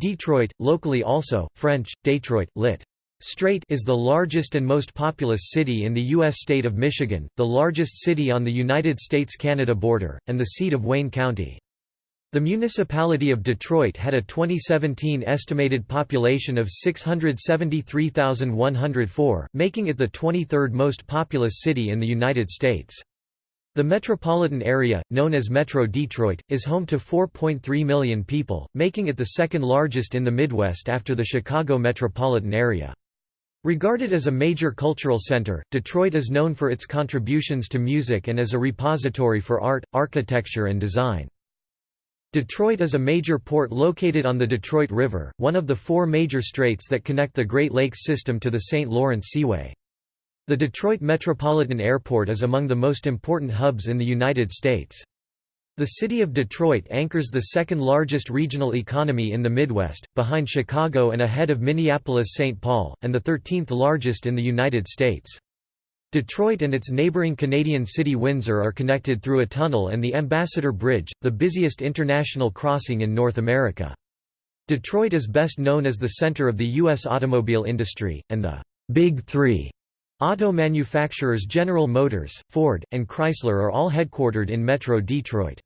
Detroit, locally also, French, Detroit, lit. Strait is the largest and most populous city in the U.S. state of Michigan, the largest city on the United States–Canada border, and the seat of Wayne County. The municipality of Detroit had a 2017 estimated population of 673,104, making it the 23rd most populous city in the United States. The metropolitan area, known as Metro Detroit, is home to 4.3 million people, making it the second largest in the Midwest after the Chicago metropolitan area. Regarded as a major cultural center, Detroit is known for its contributions to music and as a repository for art, architecture and design. Detroit is a major port located on the Detroit River, one of the four major straits that connect the Great Lakes system to the St. Lawrence Seaway. The Detroit Metropolitan Airport is among the most important hubs in the United States. The city of Detroit anchors the second largest regional economy in the Midwest, behind Chicago and ahead of Minneapolis-St. Paul, and the 13th largest in the United States. Detroit and its neighboring Canadian city Windsor are connected through a tunnel and the Ambassador Bridge, the busiest international crossing in North America. Detroit is best known as the center of the U.S. automobile industry, and the Big Three auto manufacturers General Motors, Ford, and Chrysler are all headquartered in Metro Detroit.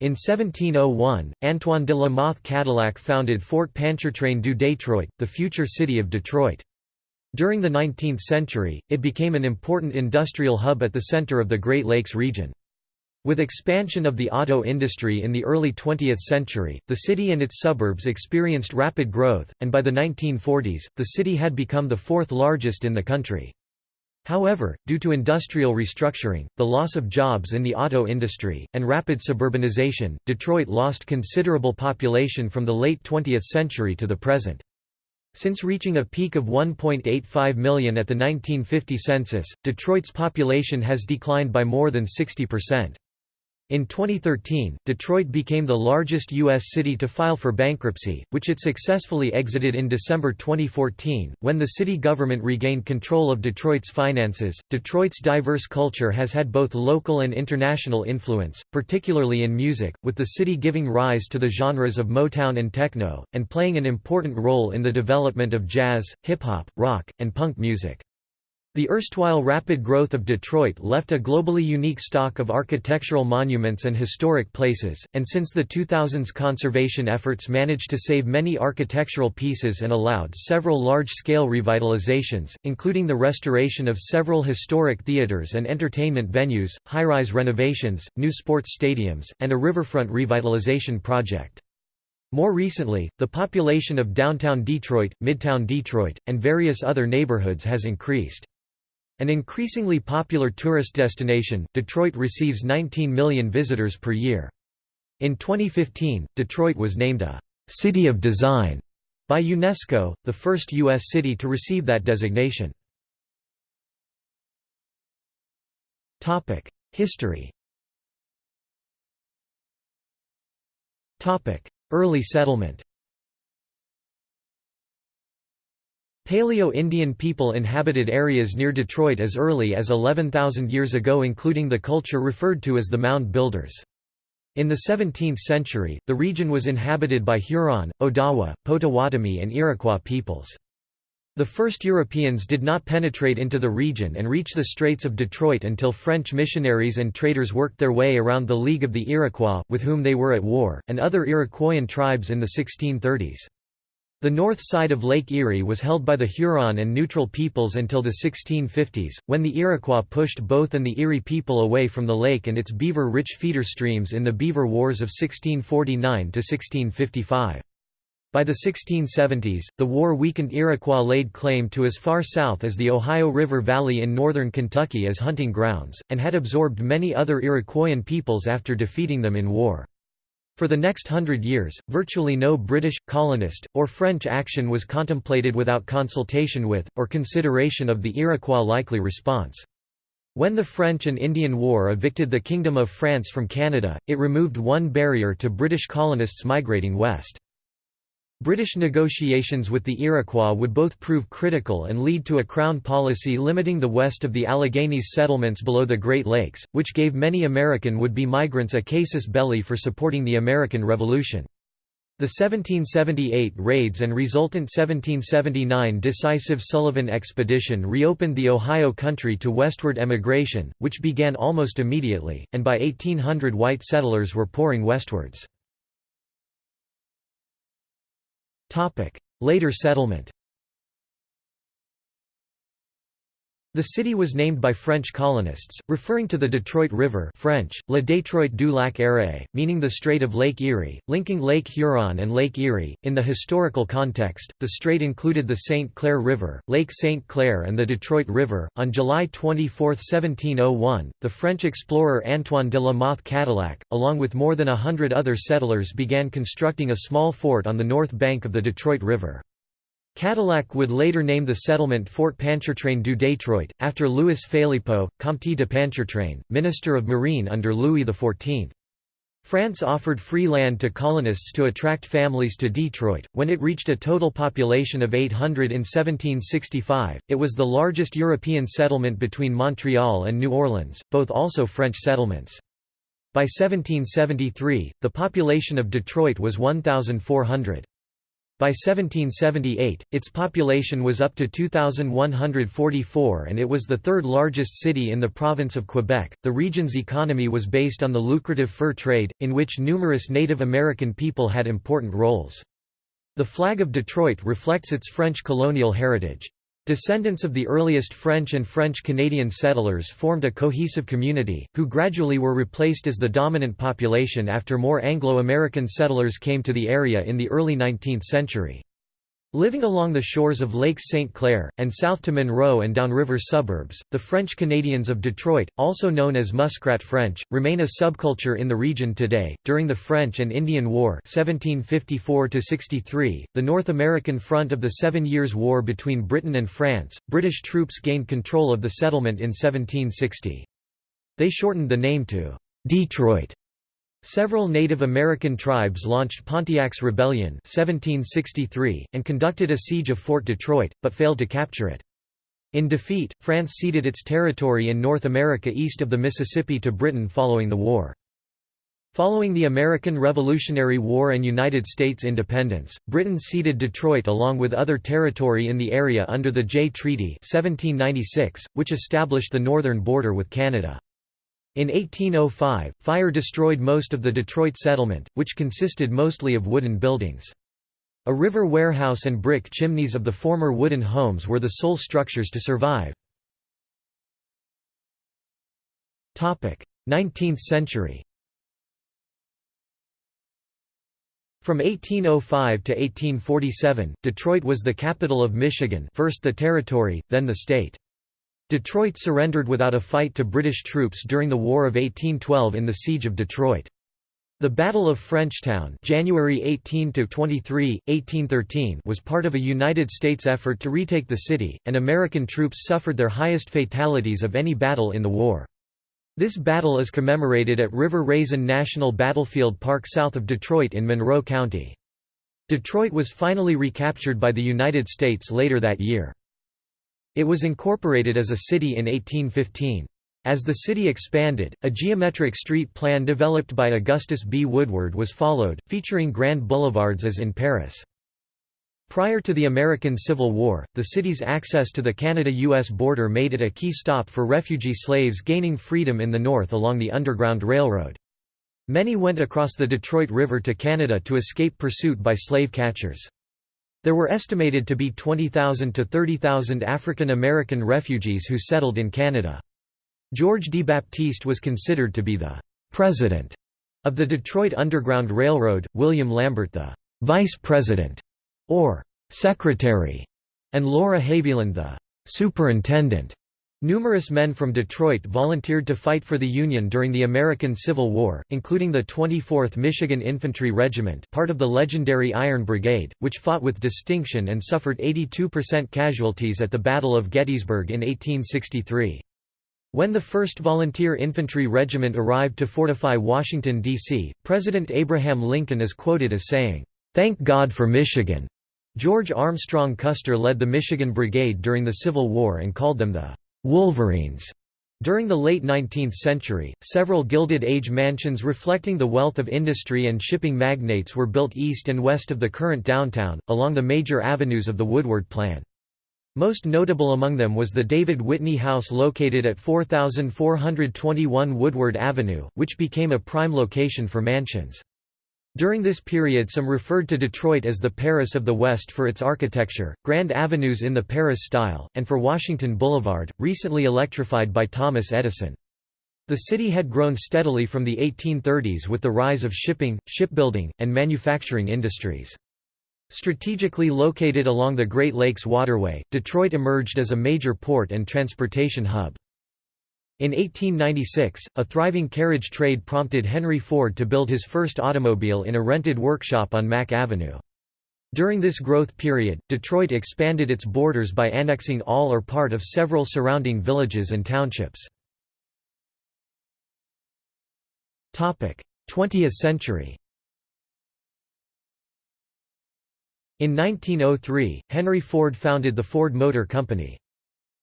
In 1701, Antoine de la Mothe Cadillac founded Fort Pontchartrain du Detroit, the future city of Detroit. During the 19th century, it became an important industrial hub at the center of the Great Lakes region. With expansion of the auto industry in the early 20th century, the city and its suburbs experienced rapid growth, and by the 1940s, the city had become the fourth largest in the country. However, due to industrial restructuring, the loss of jobs in the auto industry, and rapid suburbanization, Detroit lost considerable population from the late 20th century to the present. Since reaching a peak of 1.85 million at the 1950 census, Detroit's population has declined by more than 60%. In 2013, Detroit became the largest U.S. city to file for bankruptcy, which it successfully exited in December 2014. When the city government regained control of Detroit's finances, Detroit's diverse culture has had both local and international influence, particularly in music, with the city giving rise to the genres of Motown and techno, and playing an important role in the development of jazz, hip hop, rock, and punk music. The erstwhile rapid growth of Detroit left a globally unique stock of architectural monuments and historic places, and since the 2000s conservation efforts managed to save many architectural pieces and allowed several large-scale revitalizations, including the restoration of several historic theaters and entertainment venues, high-rise renovations, new sports stadiums, and a riverfront revitalization project. More recently, the population of downtown Detroit, midtown Detroit, and various other neighborhoods has increased. An increasingly popular tourist destination, Detroit receives 19 million visitors per year. In 2015, Detroit was named a «City of Design» by UNESCO, the first U.S. city to receive that designation. History Early settlement Paleo-Indian people inhabited areas near Detroit as early as 11,000 years ago including the culture referred to as the Mound Builders. In the 17th century, the region was inhabited by Huron, Odawa, Potawatomi and Iroquois peoples. The first Europeans did not penetrate into the region and reach the Straits of Detroit until French missionaries and traders worked their way around the League of the Iroquois, with whom they were at war, and other Iroquoian tribes in the 1630s. The north side of Lake Erie was held by the Huron and Neutral peoples until the 1650s, when the Iroquois pushed both and the Erie people away from the lake and its beaver-rich feeder streams in the Beaver Wars of 1649–1655. By the 1670s, the war weakened Iroquois laid claim to as far south as the Ohio River Valley in northern Kentucky as hunting grounds, and had absorbed many other Iroquoian peoples after defeating them in war. For the next hundred years, virtually no British, colonist, or French action was contemplated without consultation with, or consideration of the Iroquois' likely response. When the French and Indian War evicted the Kingdom of France from Canada, it removed one barrier to British colonists migrating west. British negotiations with the Iroquois would both prove critical and lead to a Crown policy limiting the west of the Alleghenies settlements below the Great Lakes, which gave many American would-be migrants a casus belli for supporting the American Revolution. The 1778 raids and resultant 1779 decisive Sullivan expedition reopened the Ohio country to westward emigration, which began almost immediately, and by 1800 white settlers were pouring westwards. Later settlement The city was named by French colonists, referring to the Detroit River French, Le Détroit du Lac Erie, meaning the Strait of Lake Erie, linking Lake Huron and Lake Erie. In the historical context, the strait included the St. Clair River, Lake St. Clair and the Detroit River. On July 24, 1701, the French explorer Antoine de la Mothe Cadillac, along with more than a hundred other settlers began constructing a small fort on the north bank of the Detroit River. Cadillac would later name the settlement Fort Pontchartrain du Détroit, after Louis Phélypeaux, Comte de Pontchartrain, Minister of Marine under Louis XIV. France offered free land to colonists to attract families to Detroit. When it reached a total population of 800 in 1765, it was the largest European settlement between Montreal and New Orleans, both also French settlements. By 1773, the population of Detroit was 1,400. By 1778, its population was up to 2,144 and it was the third largest city in the province of Quebec. The region's economy was based on the lucrative fur trade, in which numerous Native American people had important roles. The flag of Detroit reflects its French colonial heritage. Descendants of the earliest French and French-Canadian settlers formed a cohesive community, who gradually were replaced as the dominant population after more Anglo-American settlers came to the area in the early 19th century. Living along the shores of Lake St. Clair, and south to Monroe and downriver suburbs, the French Canadians of Detroit, also known as Muskrat French, remain a subculture in the region today. During the French and Indian War (1754–63), the North American front of the Seven Years' War between Britain and France, British troops gained control of the settlement in 1760. They shortened the name to Detroit Several Native American tribes launched Pontiac's Rebellion 1763, and conducted a siege of Fort Detroit, but failed to capture it. In defeat, France ceded its territory in North America east of the Mississippi to Britain following the war. Following the American Revolutionary War and United States independence, Britain ceded Detroit along with other territory in the area under the Jay Treaty 1796, which established the northern border with Canada. In 1805, fire destroyed most of the Detroit settlement, which consisted mostly of wooden buildings. A river warehouse and brick chimneys of the former wooden homes were the sole structures to survive. 19th century From 1805 to 1847, Detroit was the capital of Michigan first the territory, then the state. Detroit surrendered without a fight to British troops during the War of 1812 in the Siege of Detroit. The Battle of Frenchtown January 18 1813 was part of a United States effort to retake the city, and American troops suffered their highest fatalities of any battle in the war. This battle is commemorated at River Raisin National Battlefield Park south of Detroit in Monroe County. Detroit was finally recaptured by the United States later that year. It was incorporated as a city in 1815. As the city expanded, a geometric street plan developed by Augustus B. Woodward was followed, featuring grand boulevards as in Paris. Prior to the American Civil War, the city's access to the Canada-US border made it a key stop for refugee slaves gaining freedom in the north along the Underground Railroad. Many went across the Detroit River to Canada to escape pursuit by slave catchers. There were estimated to be 20,000 to 30,000 African American refugees who settled in Canada. George DeBaptiste was considered to be the «president» of the Detroit Underground Railroad, William Lambert the «vice president» or «secretary», and Laura Haviland the «superintendent». Numerous men from Detroit volunteered to fight for the Union during the American Civil War, including the 24th Michigan Infantry Regiment part of the legendary Iron Brigade, which fought with distinction and suffered 82% casualties at the Battle of Gettysburg in 1863. When the 1st Volunteer Infantry Regiment arrived to fortify Washington, D.C., President Abraham Lincoln is quoted as saying, "'Thank God for Michigan'." George Armstrong Custer led the Michigan Brigade during the Civil War and called them the Wolverines. During the late 19th century, several Gilded Age mansions reflecting the wealth of industry and shipping magnates were built east and west of the current downtown, along the major avenues of the Woodward plan. Most notable among them was the David Whitney House located at 4421 Woodward Avenue, which became a prime location for mansions. During this period some referred to Detroit as the Paris of the West for its architecture, grand avenues in the Paris style, and for Washington Boulevard, recently electrified by Thomas Edison. The city had grown steadily from the 1830s with the rise of shipping, shipbuilding, and manufacturing industries. Strategically located along the Great Lakes Waterway, Detroit emerged as a major port and transportation hub. In 1896, a thriving carriage trade prompted Henry Ford to build his first automobile in a rented workshop on Mack Avenue. During this growth period, Detroit expanded its borders by annexing all or part of several surrounding villages and townships. 20th century In 1903, Henry Ford founded the Ford Motor Company.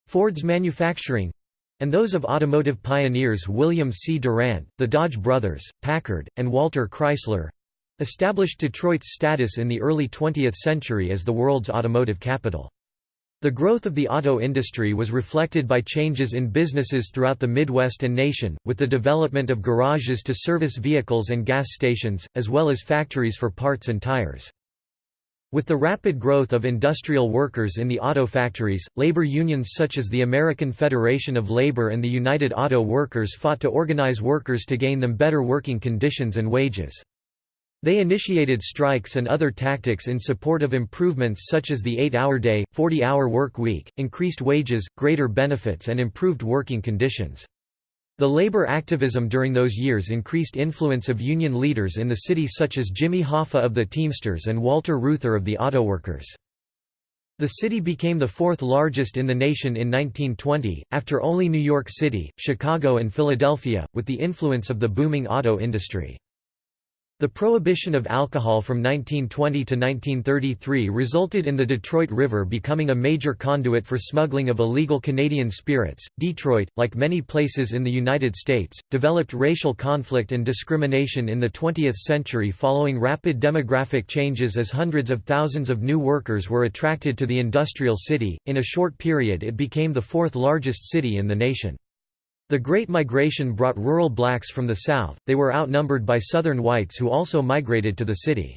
Ford's manufacturing, and those of automotive pioneers William C. Durant, the Dodge brothers, Packard, and Walter Chrysler established Detroit's status in the early 20th century as the world's automotive capital. The growth of the auto industry was reflected by changes in businesses throughout the Midwest and nation, with the development of garages to service vehicles and gas stations, as well as factories for parts and tires. With the rapid growth of industrial workers in the auto factories, labor unions such as the American Federation of Labor and the United Auto Workers fought to organize workers to gain them better working conditions and wages. They initiated strikes and other tactics in support of improvements such as the 8-hour day, 40-hour work week, increased wages, greater benefits and improved working conditions. The labor activism during those years increased influence of union leaders in the city such as Jimmy Hoffa of the Teamsters and Walter Reuther of the Autoworkers. The city became the fourth largest in the nation in 1920, after only New York City, Chicago and Philadelphia, with the influence of the booming auto industry. The prohibition of alcohol from 1920 to 1933 resulted in the Detroit River becoming a major conduit for smuggling of illegal Canadian spirits. Detroit, like many places in the United States, developed racial conflict and discrimination in the 20th century following rapid demographic changes as hundreds of thousands of new workers were attracted to the industrial city. In a short period, it became the fourth largest city in the nation. The Great Migration brought rural blacks from the south, they were outnumbered by southern whites who also migrated to the city.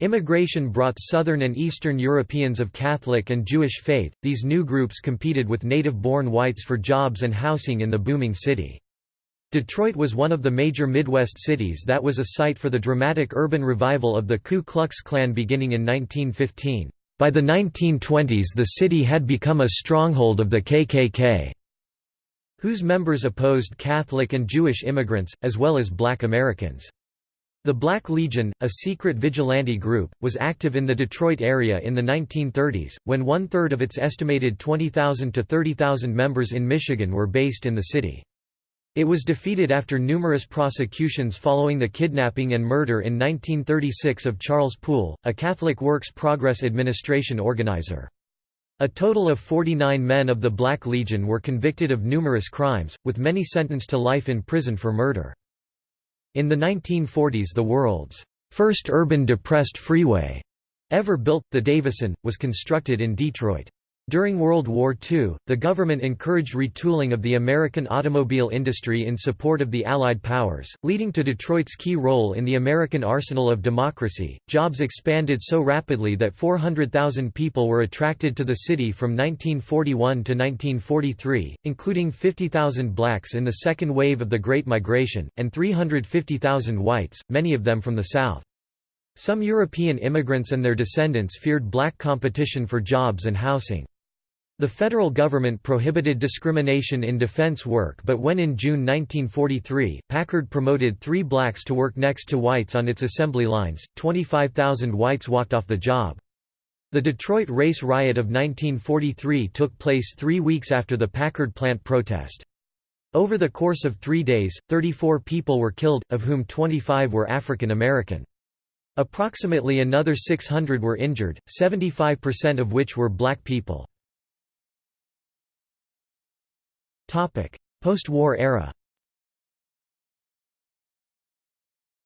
Immigration brought Southern and Eastern Europeans of Catholic and Jewish faith, these new groups competed with native-born whites for jobs and housing in the booming city. Detroit was one of the major Midwest cities that was a site for the dramatic urban revival of the Ku Klux Klan beginning in 1915. By the 1920s the city had become a stronghold of the KKK whose members opposed Catholic and Jewish immigrants, as well as black Americans. The Black Legion, a secret vigilante group, was active in the Detroit area in the 1930s, when one-third of its estimated 20,000 to 30,000 members in Michigan were based in the city. It was defeated after numerous prosecutions following the kidnapping and murder in 1936 of Charles Poole, a Catholic Works Progress Administration organizer. A total of 49 men of the Black Legion were convicted of numerous crimes, with many sentenced to life in prison for murder. In the 1940s the world's first urban depressed freeway ever built, the Davison, was constructed in Detroit. During World War II, the government encouraged retooling of the American automobile industry in support of the Allied powers, leading to Detroit's key role in the American arsenal of democracy. Jobs expanded so rapidly that 400,000 people were attracted to the city from 1941 to 1943, including 50,000 blacks in the second wave of the Great Migration, and 350,000 whites, many of them from the South. Some European immigrants and their descendants feared black competition for jobs and housing. The federal government prohibited discrimination in defense work but when in June 1943, Packard promoted three blacks to work next to whites on its assembly lines, 25,000 whites walked off the job. The Detroit race riot of 1943 took place three weeks after the Packard plant protest. Over the course of three days, 34 people were killed, of whom 25 were African American. Approximately another 600 were injured, 75% of which were black people. Post-war era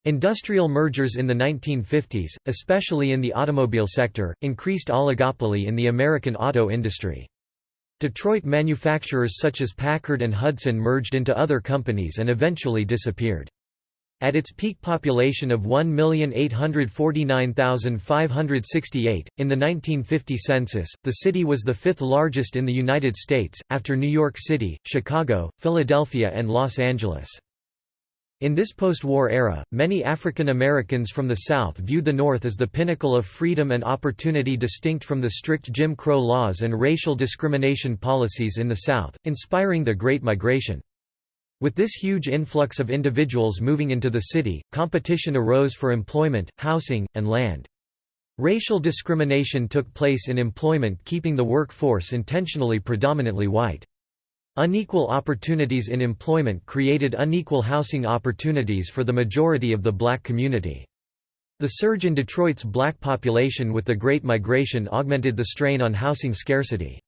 Industrial mergers in the 1950s, especially in the automobile sector, increased oligopoly in the American auto industry. Detroit manufacturers such as Packard and Hudson merged into other companies and eventually disappeared. At its peak population of 1,849,568, in the 1950 census, the city was the fifth largest in the United States, after New York City, Chicago, Philadelphia and Los Angeles. In this post-war era, many African Americans from the South viewed the North as the pinnacle of freedom and opportunity distinct from the strict Jim Crow laws and racial discrimination policies in the South, inspiring the Great Migration. With this huge influx of individuals moving into the city, competition arose for employment, housing, and land. Racial discrimination took place in employment keeping the workforce intentionally predominantly white. Unequal opportunities in employment created unequal housing opportunities for the majority of the black community. The surge in Detroit's black population with the Great Migration augmented the strain on housing scarcity.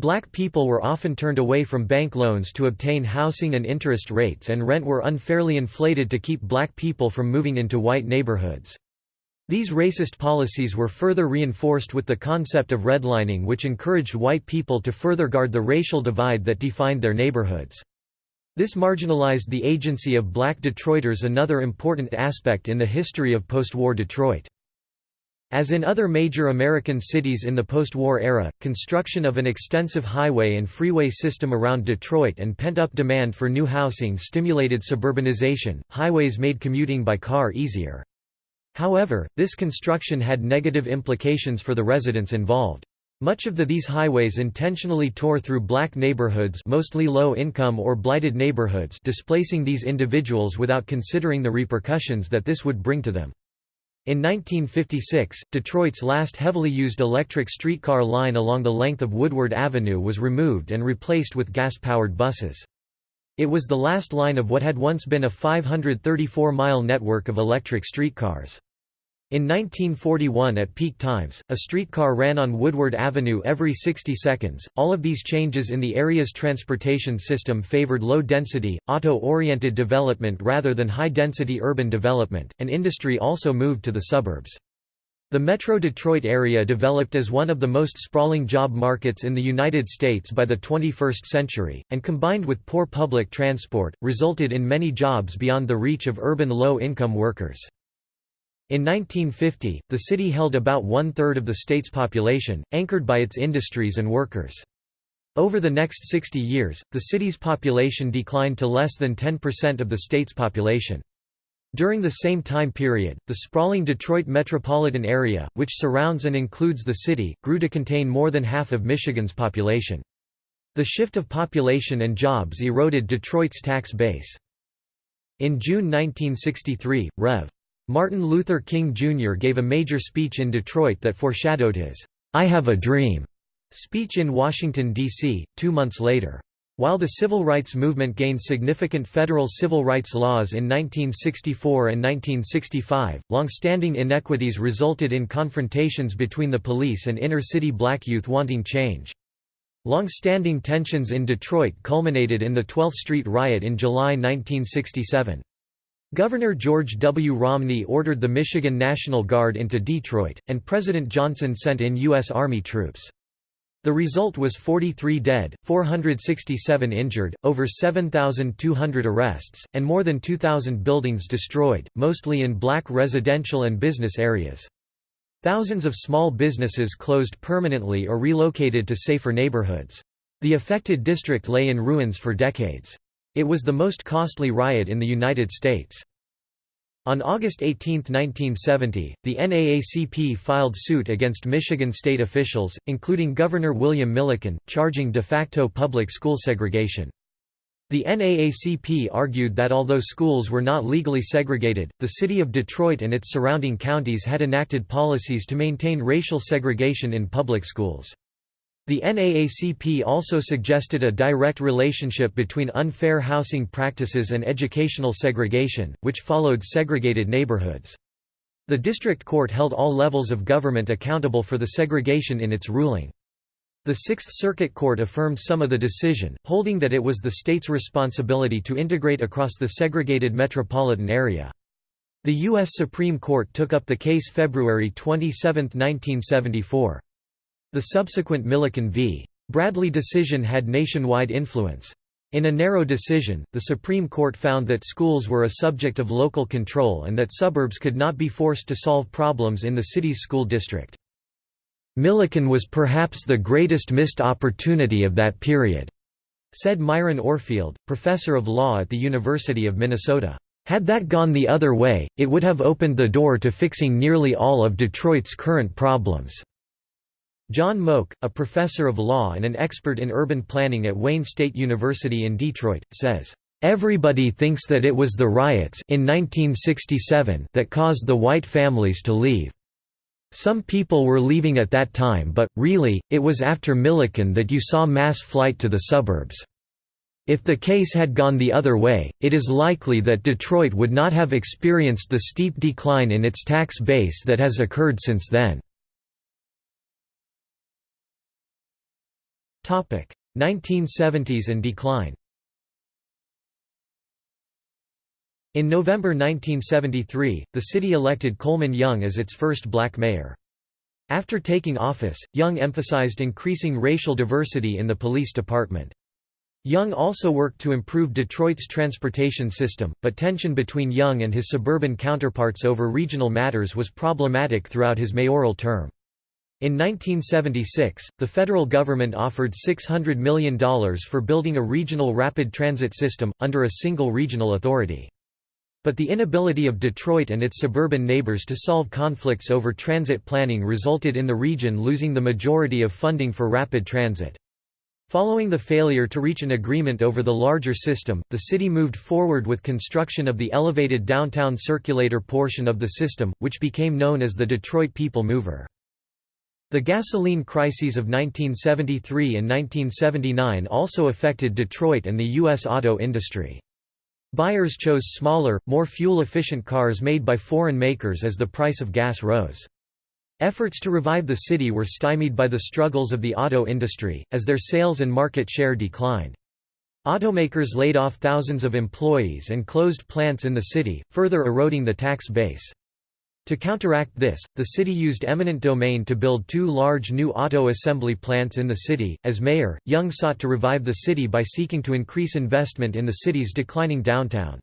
Black people were often turned away from bank loans to obtain housing and interest rates and rent were unfairly inflated to keep black people from moving into white neighborhoods. These racist policies were further reinforced with the concept of redlining which encouraged white people to further guard the racial divide that defined their neighborhoods. This marginalized the agency of black Detroiters another important aspect in the history of post-war Detroit. As in other major American cities in the post-war era, construction of an extensive highway and freeway system around Detroit and pent-up demand for new housing stimulated suburbanization. Highways made commuting by car easier. However, this construction had negative implications for the residents involved. Much of the these highways intentionally tore through black neighborhoods mostly low-income or blighted neighborhoods displacing these individuals without considering the repercussions that this would bring to them. In 1956, Detroit's last heavily used electric streetcar line along the length of Woodward Avenue was removed and replaced with gas-powered buses. It was the last line of what had once been a 534-mile network of electric streetcars. In 1941 at peak times, a streetcar ran on Woodward Avenue every 60 seconds. All of these changes in the area's transportation system favored low-density, auto-oriented development rather than high-density urban development, and industry also moved to the suburbs. The Metro Detroit area developed as one of the most sprawling job markets in the United States by the 21st century, and combined with poor public transport, resulted in many jobs beyond the reach of urban low-income workers. In 1950, the city held about one-third of the state's population, anchored by its industries and workers. Over the next 60 years, the city's population declined to less than 10% of the state's population. During the same time period, the sprawling Detroit metropolitan area, which surrounds and includes the city, grew to contain more than half of Michigan's population. The shift of population and jobs eroded Detroit's tax base. In June 1963, Rev. Martin Luther King Jr. gave a major speech in Detroit that foreshadowed his I Have a Dream speech in Washington, D.C., two months later. While the civil rights movement gained significant federal civil rights laws in 1964 and 1965, long-standing inequities resulted in confrontations between the police and inner-city black youth wanting change. Long-standing tensions in Detroit culminated in the 12th Street riot in July 1967. Governor George W. Romney ordered the Michigan National Guard into Detroit, and President Johnson sent in U.S. Army troops. The result was 43 dead, 467 injured, over 7,200 arrests, and more than 2,000 buildings destroyed, mostly in black residential and business areas. Thousands of small businesses closed permanently or relocated to safer neighborhoods. The affected district lay in ruins for decades. It was the most costly riot in the United States. On August 18, 1970, the NAACP filed suit against Michigan state officials, including Governor William Milliken, charging de facto public school segregation. The NAACP argued that although schools were not legally segregated, the city of Detroit and its surrounding counties had enacted policies to maintain racial segregation in public schools. The NAACP also suggested a direct relationship between unfair housing practices and educational segregation, which followed segregated neighborhoods. The district court held all levels of government accountable for the segregation in its ruling. The Sixth Circuit Court affirmed some of the decision, holding that it was the state's responsibility to integrate across the segregated metropolitan area. The U.S. Supreme Court took up the case February 27, 1974. The subsequent Milliken v. Bradley decision had nationwide influence. In a narrow decision, the Supreme Court found that schools were a subject of local control and that suburbs could not be forced to solve problems in the city's school district. Milliken was perhaps the greatest missed opportunity of that period, said Myron Orfield, professor of law at the University of Minnesota. Had that gone the other way, it would have opened the door to fixing nearly all of Detroit's current problems. John Mogk, a professor of law and an expert in urban planning at Wayne State University in Detroit, says, Everybody thinks that it was the riots in 1967 that caused the white families to leave. Some people were leaving at that time but, really, it was after Milliken that you saw mass flight to the suburbs. If the case had gone the other way, it is likely that Detroit would not have experienced the steep decline in its tax base that has occurred since then. 1970s and decline In November 1973, the city elected Coleman Young as its first black mayor. After taking office, Young emphasized increasing racial diversity in the police department. Young also worked to improve Detroit's transportation system, but tension between Young and his suburban counterparts over regional matters was problematic throughout his mayoral term. In 1976, the federal government offered $600 million for building a regional rapid transit system, under a single regional authority. But the inability of Detroit and its suburban neighbors to solve conflicts over transit planning resulted in the region losing the majority of funding for rapid transit. Following the failure to reach an agreement over the larger system, the city moved forward with construction of the elevated downtown circulator portion of the system, which became known as the Detroit People Mover. The gasoline crises of 1973 and 1979 also affected Detroit and the U.S. auto industry. Buyers chose smaller, more fuel-efficient cars made by foreign makers as the price of gas rose. Efforts to revive the city were stymied by the struggles of the auto industry, as their sales and market share declined. Automakers laid off thousands of employees and closed plants in the city, further eroding the tax base. To counteract this, the city used eminent domain to build two large new auto assembly plants in the city. As mayor, Young sought to revive the city by seeking to increase investment in the city's declining downtown.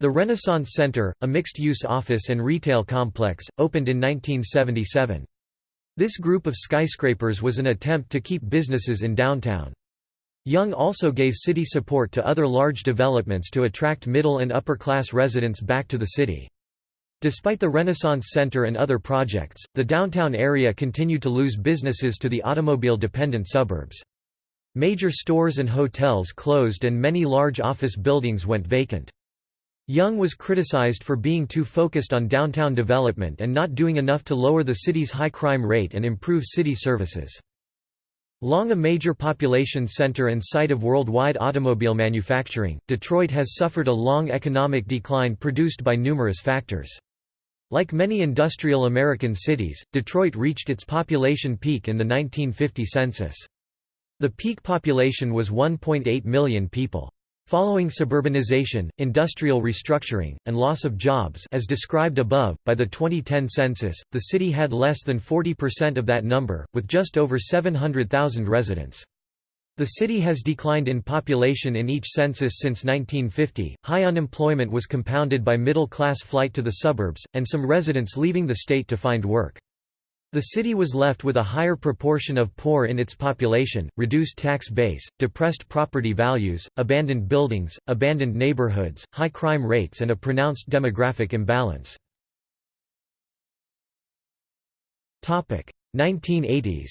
The Renaissance Center, a mixed-use office and retail complex, opened in 1977. This group of skyscrapers was an attempt to keep businesses in downtown. Young also gave city support to other large developments to attract middle and upper-class residents back to the city. Despite the Renaissance Center and other projects, the downtown area continued to lose businesses to the automobile-dependent suburbs. Major stores and hotels closed and many large office buildings went vacant. Young was criticized for being too focused on downtown development and not doing enough to lower the city's high crime rate and improve city services. Long a major population center and site of worldwide automobile manufacturing, Detroit has suffered a long economic decline produced by numerous factors. Like many industrial American cities, Detroit reached its population peak in the 1950 census. The peak population was 1.8 million people. Following suburbanization, industrial restructuring, and loss of jobs as described above, by the 2010 census, the city had less than 40% of that number, with just over 700,000 residents. The city has declined in population in each census since 1950. High unemployment was compounded by middle class flight to the suburbs, and some residents leaving the state to find work. The city was left with a higher proportion of poor in its population, reduced tax base, depressed property values, abandoned buildings, abandoned neighborhoods, high crime rates, and a pronounced demographic imbalance. 1980s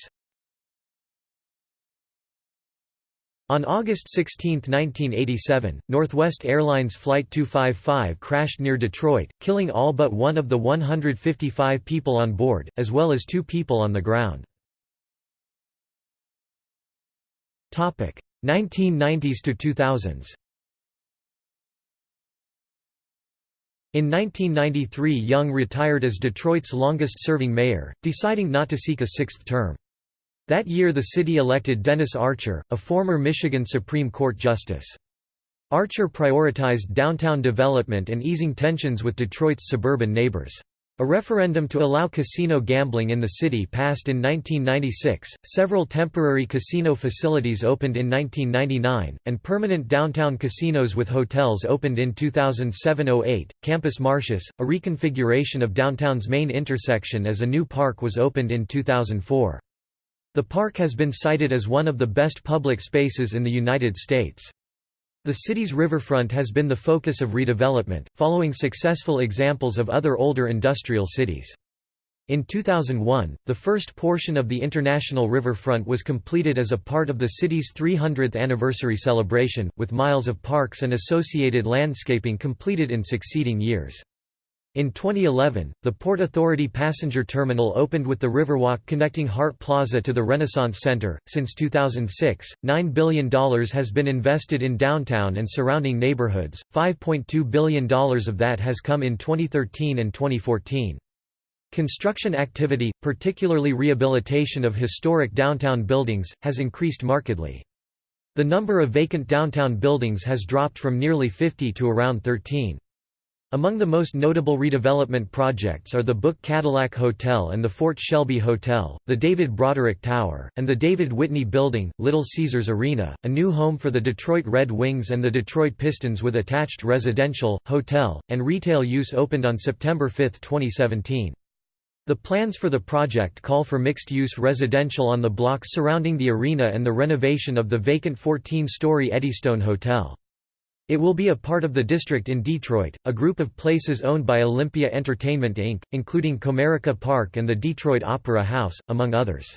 On August 16, 1987, Northwest Airlines Flight 255 crashed near Detroit, killing all but one of the 155 people on board, as well as two people on the ground. 1990s to 2000s In 1993 Young retired as Detroit's longest-serving mayor, deciding not to seek a sixth term. That year the city elected Dennis Archer, a former Michigan Supreme Court justice. Archer prioritized downtown development and easing tensions with Detroit's suburban neighbors. A referendum to allow casino gambling in the city passed in 1996, several temporary casino facilities opened in 1999, and permanent downtown casinos with hotels opened in 2007–08. Campus Martius, a reconfiguration of downtown's main intersection as a new park was opened in 2004. The park has been cited as one of the best public spaces in the United States. The city's riverfront has been the focus of redevelopment, following successful examples of other older industrial cities. In 2001, the first portion of the International Riverfront was completed as a part of the city's 300th anniversary celebration, with miles of parks and associated landscaping completed in succeeding years. In 2011, the Port Authority passenger terminal opened with the Riverwalk connecting Hart Plaza to the Renaissance Center. Since 2006, $9 billion has been invested in downtown and surrounding neighborhoods, $5.2 billion of that has come in 2013 and 2014. Construction activity, particularly rehabilitation of historic downtown buildings, has increased markedly. The number of vacant downtown buildings has dropped from nearly 50 to around 13. Among the most notable redevelopment projects are the Book Cadillac Hotel and the Fort Shelby Hotel, the David Broderick Tower, and the David Whitney Building, Little Caesars Arena, a new home for the Detroit Red Wings and the Detroit Pistons with attached residential, hotel, and retail use opened on September 5, 2017. The plans for the project call for mixed-use residential on the blocks surrounding the arena and the renovation of the vacant 14-story Eddystone Hotel. It will be a part of the district in Detroit, a group of places owned by Olympia Entertainment Inc., including Comerica Park and the Detroit Opera House, among others.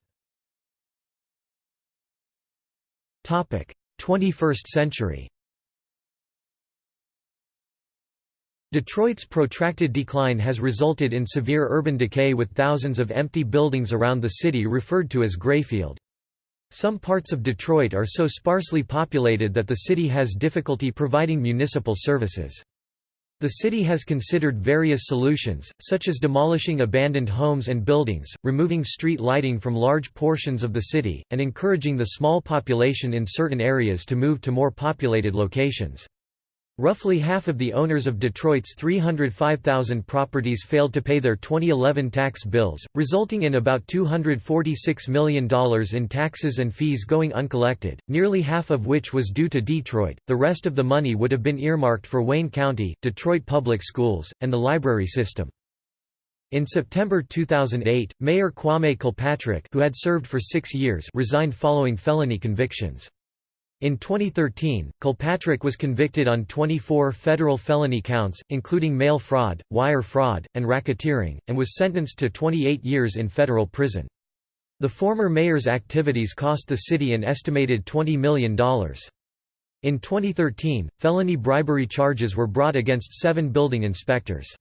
21st century Detroit's protracted decline has resulted in severe urban decay with thousands of empty buildings around the city referred to as Grayfield. Some parts of Detroit are so sparsely populated that the city has difficulty providing municipal services. The city has considered various solutions, such as demolishing abandoned homes and buildings, removing street lighting from large portions of the city, and encouraging the small population in certain areas to move to more populated locations. Roughly half of the owners of Detroit's 305,000 properties failed to pay their 2011 tax bills, resulting in about $246 million in taxes and fees going uncollected, nearly half of which was due to Detroit. The rest of the money would have been earmarked for Wayne County, Detroit Public Schools, and the library system. In September 2008, Mayor Kwame Kilpatrick who had served for six years resigned following felony convictions. In 2013, Kilpatrick was convicted on 24 federal felony counts, including mail fraud, wire fraud, and racketeering, and was sentenced to 28 years in federal prison. The former mayor's activities cost the city an estimated $20 million. In 2013, felony bribery charges were brought against seven building inspectors.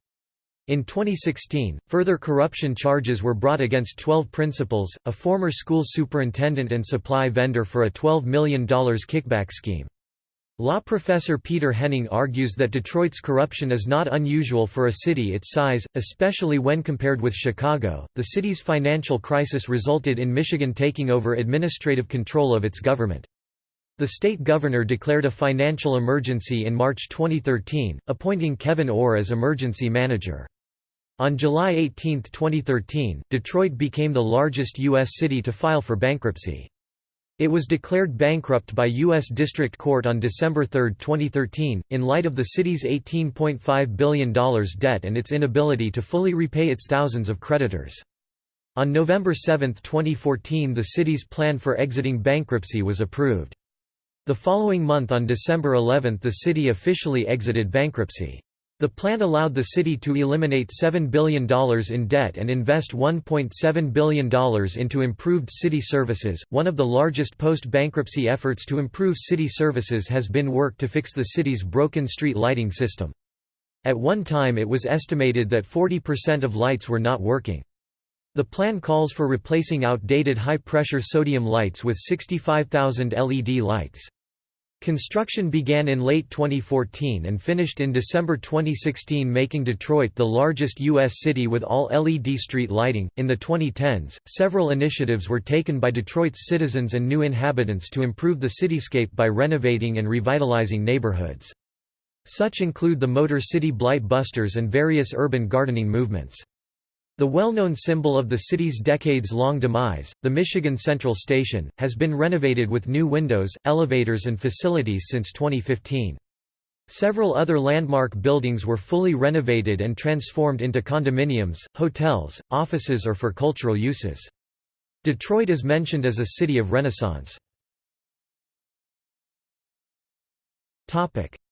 In 2016, further corruption charges were brought against 12 principals, a former school superintendent and supply vendor for a $12 million kickback scheme. Law professor Peter Henning argues that Detroit's corruption is not unusual for a city its size, especially when compared with Chicago. The city's financial crisis resulted in Michigan taking over administrative control of its government. The state governor declared a financial emergency in March 2013, appointing Kevyn Orr as emergency manager. On July 18, 2013, Detroit became the largest U.S. city to file for bankruptcy. It was declared bankrupt by U.S. District Court on December 3, 2013, in light of the city's $18.5 billion debt and its inability to fully repay its thousands of creditors. On November 7, 2014 the city's plan for exiting bankruptcy was approved. The following month on December 11 the city officially exited bankruptcy. The plan allowed the city to eliminate $7 billion in debt and invest $1.7 billion into improved city services. One of the largest post bankruptcy efforts to improve city services has been work to fix the city's broken street lighting system. At one time, it was estimated that 40% of lights were not working. The plan calls for replacing outdated high pressure sodium lights with 65,000 LED lights. Construction began in late 2014 and finished in December 2016, making Detroit the largest U.S. city with all LED street lighting. In the 2010s, several initiatives were taken by Detroit's citizens and new inhabitants to improve the cityscape by renovating and revitalizing neighborhoods. Such include the Motor City Blight Busters and various urban gardening movements. The well-known symbol of the city's decades-long demise, the Michigan Central Station, has been renovated with new windows, elevators and facilities since 2015. Several other landmark buildings were fully renovated and transformed into condominiums, hotels, offices or for cultural uses. Detroit is mentioned as a city of renaissance.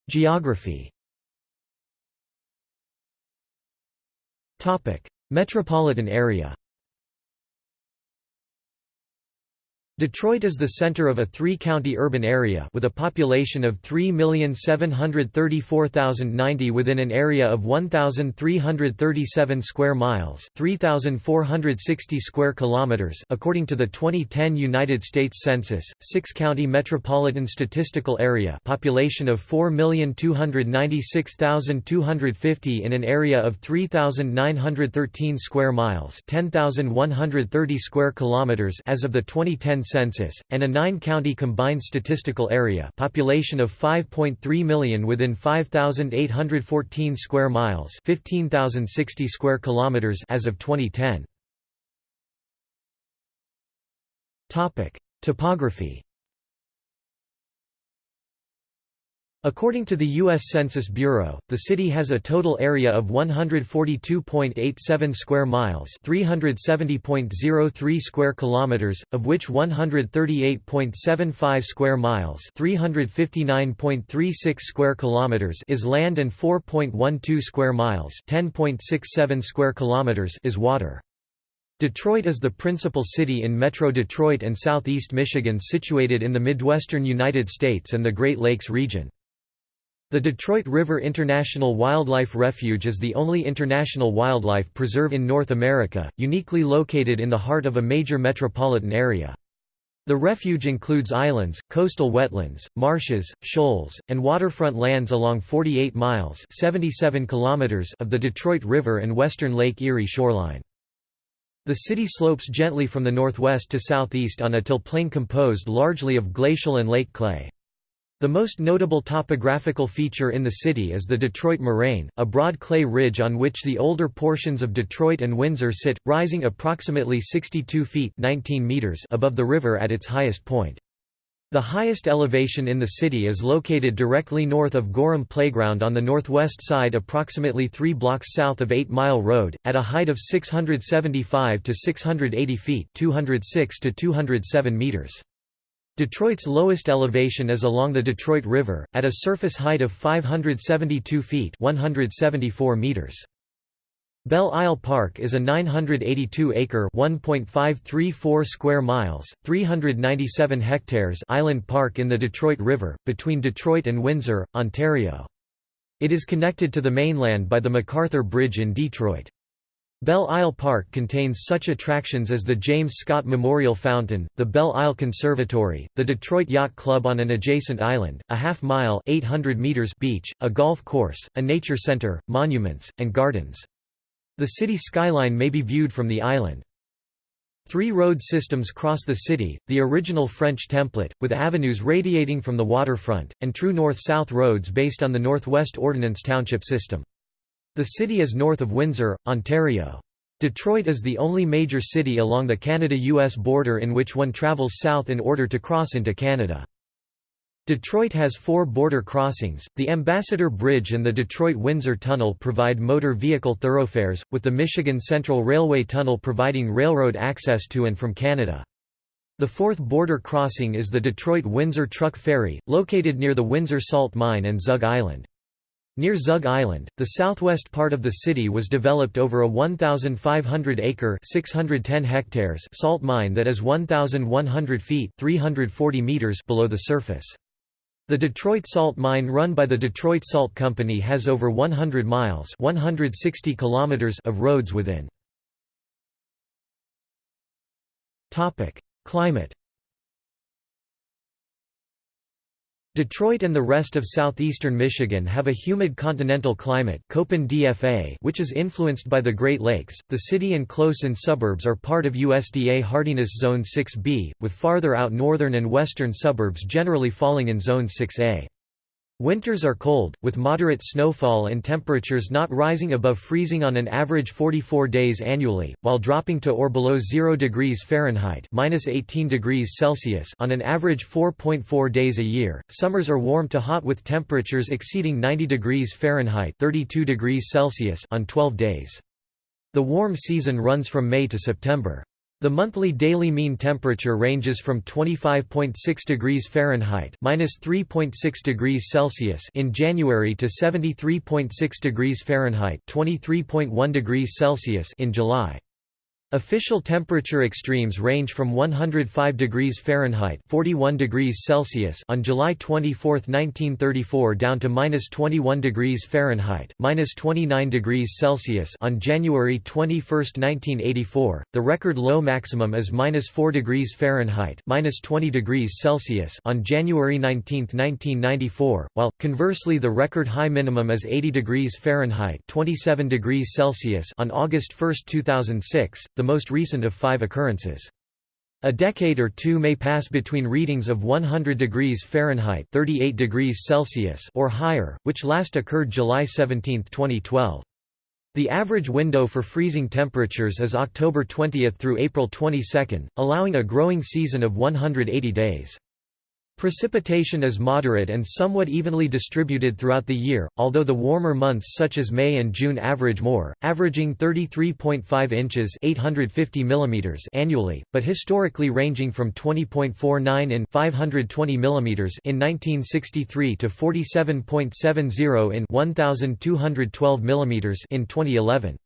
Geography Metropolitan area Detroit is the center of a three-county urban area with a population of 3,734,090 within an area of 1,337 square miles 3,460 square kilometers according to the 2010 United States Census, six-county metropolitan statistical area population of 4,296,250 in an area of 3,913 square miles 10,130 square kilometers as of the 2010 census, and a nine-county combined statistical area population of 5.3 million within 5,814 square miles 15,060 square kilometers as of 2010. Topography According to the U.S. Census Bureau, the city has a total area of 142.87 square miles (370.03 square kilometers), of which 138.75 square miles (359.36 square kilometers) is land and 4.12 square miles (10.67 square kilometers) is water. Detroit is the principal city in Metro Detroit and southeast Michigan situated in the Midwestern United States and the Great Lakes region. The Detroit River International Wildlife Refuge is the only international wildlife preserve in North America, uniquely located in the heart of a major metropolitan area. The refuge includes islands, coastal wetlands, marshes, shoals, and waterfront lands along 48 miles 77 kilometers of the Detroit River and western Lake Erie shoreline. The city slopes gently from the northwest to southeast on a till plain composed largely of glacial and lake clay. The most notable topographical feature in the city is the Detroit Moraine, a broad clay ridge on which the older portions of Detroit and Windsor sit, rising approximately 62 feet 19 meters above the river at its highest point. The highest elevation in the city is located directly north of Gorham Playground on the northwest side approximately 3 blocks south of 8 Mile Road, at a height of 675 to 680 feet 206 to 207 meters. Detroit's lowest elevation is along the Detroit River, at a surface height of 572 feet 174 meters. Belle Isle Park is a 982-acre (1.534 square miles, 397 hectares) island park in the Detroit River, between Detroit and Windsor, Ontario. It is connected to the mainland by the MacArthur Bridge in Detroit. Belle Isle Park contains such attractions as the James Scott Memorial Fountain, the Belle Isle Conservatory, the Detroit Yacht Club on an adjacent island, a half-mile beach, a golf course, a nature center, monuments, and gardens. The city skyline may be viewed from the island. Three road systems cross the city, the original French template, with avenues radiating from the waterfront, and true north-south roads based on the Northwest Ordinance Township system. The city is north of Windsor, Ontario. Detroit is the only major city along the Canada-US border in which one travels south in order to cross into Canada. Detroit has four border crossings. The Ambassador Bridge and the Detroit Windsor Tunnel provide motor vehicle thoroughfares, with the Michigan Central Railway Tunnel providing railroad access to and from Canada. The fourth border crossing is the Detroit Windsor Truck Ferry, located near the Windsor Salt Mine and Zug Island. Near Zug Island, the southwest part of the city was developed over a 1,500-acre (610 hectares) salt mine that is 1,100 feet (340 meters) below the surface. The Detroit Salt Mine run by the Detroit Salt Company has over 100 miles 160 kilometers of roads within. Climate Detroit and the rest of southeastern Michigan have a humid continental climate DFA which is influenced by the Great Lakes. The city and close-in suburbs are part of USDA hardiness zone 6B, with farther out northern and western suburbs generally falling in zone 6A. Winters are cold, with moderate snowfall and temperatures not rising above freezing on an average 44 days annually, while dropping to or below 0 degrees Fahrenheit (-18 degrees Celsius) on an average 4.4 days a year. Summers are warm to hot with temperatures exceeding 90 degrees Fahrenheit (32 degrees Celsius) on 12 days. The warm season runs from May to September. The monthly daily mean temperature ranges from 25.6 degrees Fahrenheit (-3.6 degrees Celsius) in January to 73.6 degrees Fahrenheit (23.1 degrees Celsius) in July. Official temperature extremes range from 105 degrees Fahrenheit (41 degrees Celsius) on July 24, 1934 down to -21 degrees Fahrenheit (-29 degrees Celsius) on January 21, 1984. The record low maximum is -4 degrees Fahrenheit (-20 degrees Celsius) on January 19, 1994, while conversely the record high minimum is 80 degrees Fahrenheit (27 degrees Celsius) on August 1, 2006 the most recent of five occurrences. A decade or two may pass between readings of 100 degrees Fahrenheit 38 degrees Celsius or higher, which last occurred July 17, 2012. The average window for freezing temperatures is October 20 through April 22, allowing a growing season of 180 days. Precipitation is moderate and somewhat evenly distributed throughout the year, although the warmer months such as May and June average more, averaging 33.5 inches 850 mm annually, but historically ranging from 20.49 in 520 mm in 1963 to 47.70 in 1212 mm in 2011.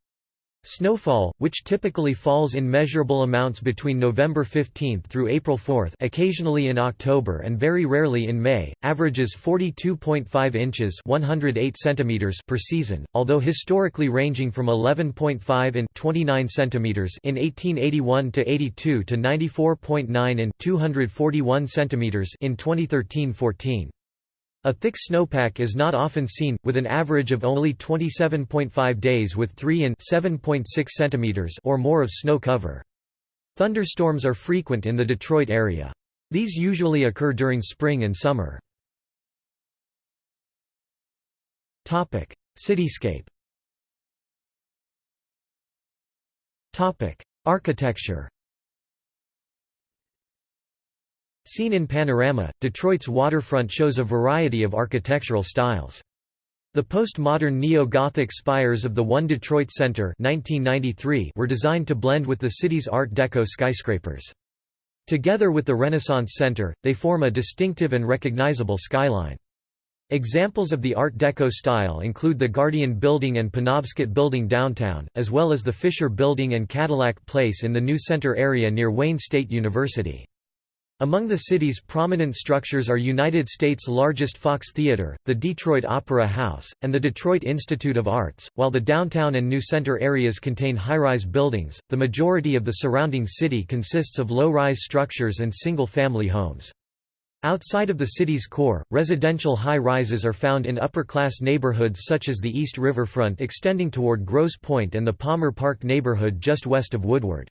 Snowfall, which typically falls in measurable amounts between November 15 through April 4 occasionally in October and very rarely in May, averages 42.5 inches 108 centimeters per season, although historically ranging from 11.5 in 29 centimeters in 1881 to 82 to 94.9 in 241 centimeters in 2013-14. A thick snowpack is not often seen, with an average of only 27.5 days with 3 in 7.6 centimeters or more of snow cover. Thunderstorms are frequent in the Detroit area. These usually occur during spring and summer. Cityscape Architecture Seen in panorama, Detroit's waterfront shows a variety of architectural styles. The postmodern neo-Gothic spires of the One Detroit Center 1993 were designed to blend with the city's Art Deco skyscrapers. Together with the Renaissance Center, they form a distinctive and recognizable skyline. Examples of the Art Deco style include the Guardian Building and Penobscot Building downtown, as well as the Fisher Building and Cadillac Place in the new center area near Wayne State University. Among the city's prominent structures are United States' largest Fox Theater, the Detroit Opera House, and the Detroit Institute of Arts. While the downtown and New Center areas contain high-rise buildings, the majority of the surrounding city consists of low-rise structures and single-family homes. Outside of the city's core, residential high-rises are found in upper-class neighborhoods such as the East Riverfront extending toward Grosse Pointe and the Palmer Park neighborhood just west of Woodward.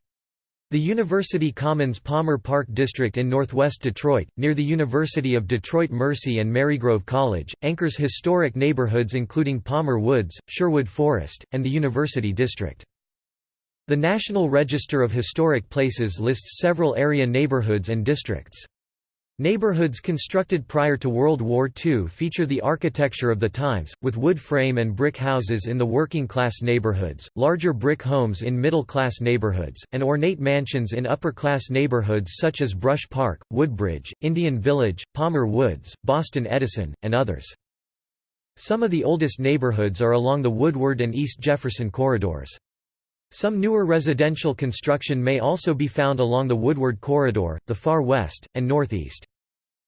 The University Commons Palmer Park District in northwest Detroit, near the University of Detroit Mercy and Marygrove College, anchors historic neighborhoods including Palmer Woods, Sherwood Forest, and the University District. The National Register of Historic Places lists several area neighborhoods and districts. Neighborhoods constructed prior to World War II feature the architecture of the times, with wood frame and brick houses in the working-class neighborhoods, larger brick homes in middle-class neighborhoods, and ornate mansions in upper-class neighborhoods such as Brush Park, Woodbridge, Indian Village, Palmer Woods, Boston Edison, and others. Some of the oldest neighborhoods are along the Woodward and East Jefferson corridors. Some newer residential construction may also be found along the Woodward Corridor, the far west, and northeast.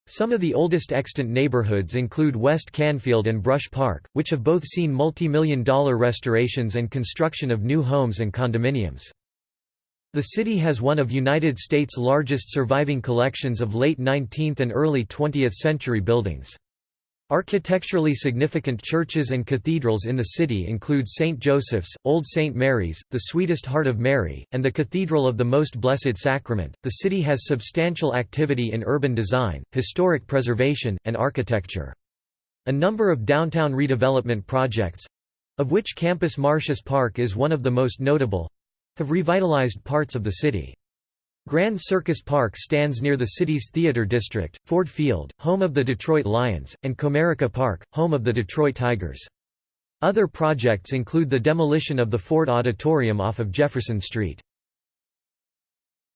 Some of the oldest extant neighborhoods include West Canfield and Brush Park, which have both seen multi-million dollar restorations and construction of new homes and condominiums. The city has one of United States' largest surviving collections of late 19th and early 20th century buildings. Architecturally significant churches and cathedrals in the city include St. Joseph's, Old St. Mary's, the Sweetest Heart of Mary, and the Cathedral of the Most Blessed Sacrament. The city has substantial activity in urban design, historic preservation, and architecture. A number of downtown redevelopment projects of which Campus Martius Park is one of the most notable have revitalized parts of the city. Grand Circus Park stands near the city's theater district, Ford Field, home of the Detroit Lions, and Comerica Park, home of the Detroit Tigers. Other projects include the demolition of the Ford Auditorium off of Jefferson Street.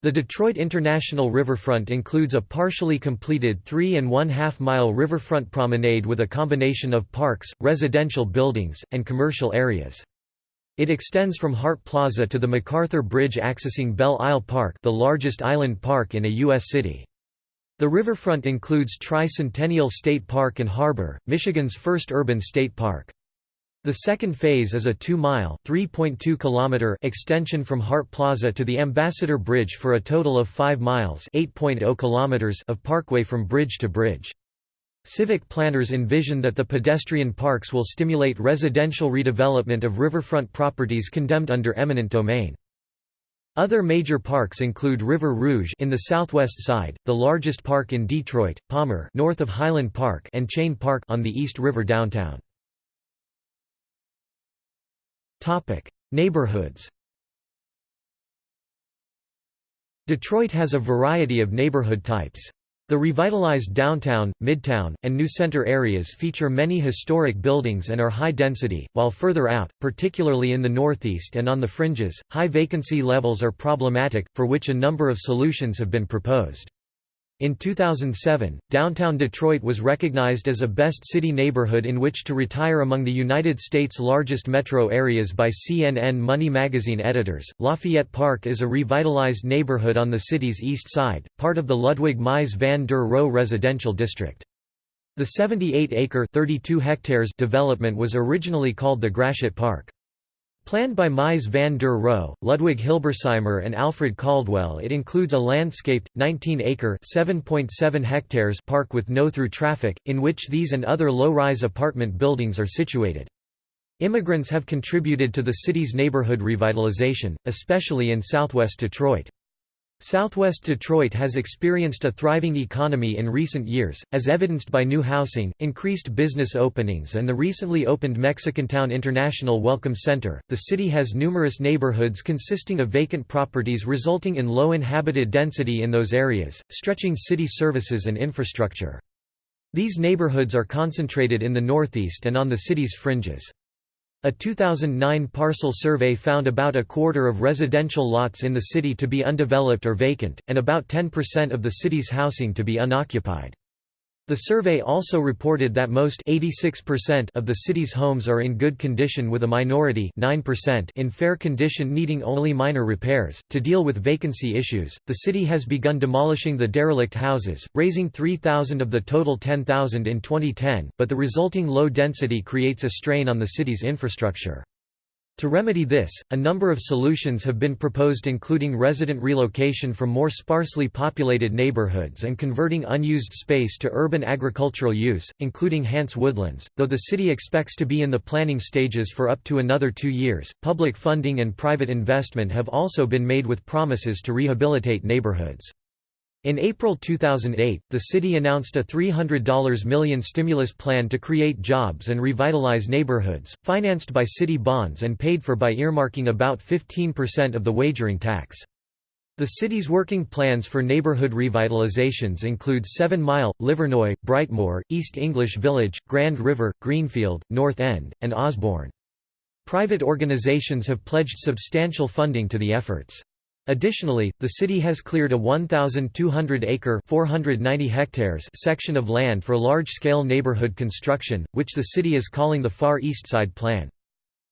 The Detroit International Riverfront includes a partially completed three and one-half mile riverfront promenade with a combination of parks, residential buildings, and commercial areas. It extends from Hart Plaza to the MacArthur Bridge accessing Belle Isle Park the largest island park in a U.S. city. The riverfront includes Tri-Centennial State Park and Harbor, Michigan's first urban state park. The second phase is a 2-mile (3.2 extension from Hart Plaza to the Ambassador Bridge for a total of 5 miles (8.0 kilometers) of parkway from bridge to bridge. Civic planners envision that the pedestrian parks will stimulate residential redevelopment of riverfront properties condemned under eminent domain. Other major parks include River Rouge in the southwest side, the largest park in Detroit, Palmer north of Highland Park and Chene Park on the East River downtown. Topic: Neighborhoods. Detroit has a variety of neighborhood types. The revitalized downtown, midtown, and new center areas feature many historic buildings and are high density, while further out, particularly in the northeast and on the fringes, high vacancy levels are problematic, for which a number of solutions have been proposed. In 2007, downtown Detroit was recognized as a best city neighborhood in which to retire among the United States' largest metro areas by CNN Money magazine editors. Lafayette Park is a revitalized neighborhood on the city's east side, part of the Ludwig Mies van der Rohe residential district. The 78-acre (32 hectares) development was originally called the Gratiot Park. Planned by Mies van der Rohe, Ludwig Hilberseimer and Alfred Caldwell it includes a landscaped, 19-acre hectares park with no-through traffic, in which these and other low-rise apartment buildings are situated. Immigrants have contributed to the city's neighborhood revitalization, especially in southwest Detroit. Southwest Detroit has experienced a thriving economy in recent years, as evidenced by new housing, increased business openings, and the recently opened Mexicantown International Welcome Center. The city has numerous neighborhoods consisting of vacant properties, resulting in low inhabited density in those areas, stretching city services and infrastructure. These neighborhoods are concentrated in the northeast and on the city's fringes. A 2009 parcel survey found about a quarter of residential lots in the city to be undeveloped or vacant, and about 10% of the city's housing to be unoccupied. The survey also reported that most 86% of the city's homes are in good condition with a minority 9% in fair condition needing only minor repairs. To deal with vacancy issues, the city has begun demolishing the derelict houses, raising 3,000 of the total 10,000 in 2010, but the resulting low density creates a strain on the city's infrastructure. To remedy this, a number of solutions have been proposed including resident relocation from more sparsely populated neighborhoods and converting unused space to urban agricultural use, including Hantz Woodlands. Though the city expects to be in the planning stages for up to another two years, public funding and private investment have also been made with promises to rehabilitate neighborhoods. In April 2008, the city announced a $300 million stimulus plan to create jobs and revitalize neighborhoods, financed by city bonds and paid for by earmarking about 15% of the wagering tax. The city's working plans for neighborhood revitalizations include Seven Mile, Livernois, Brightmoor, East English Village, Grand River, Greenfield, North End, and Osborne. Private organizations have pledged substantial funding to the efforts. Additionally, the city has cleared a 1,200-acre (490 hectares) section of land for large-scale neighborhood construction, which the city is calling the Far East Side Plan.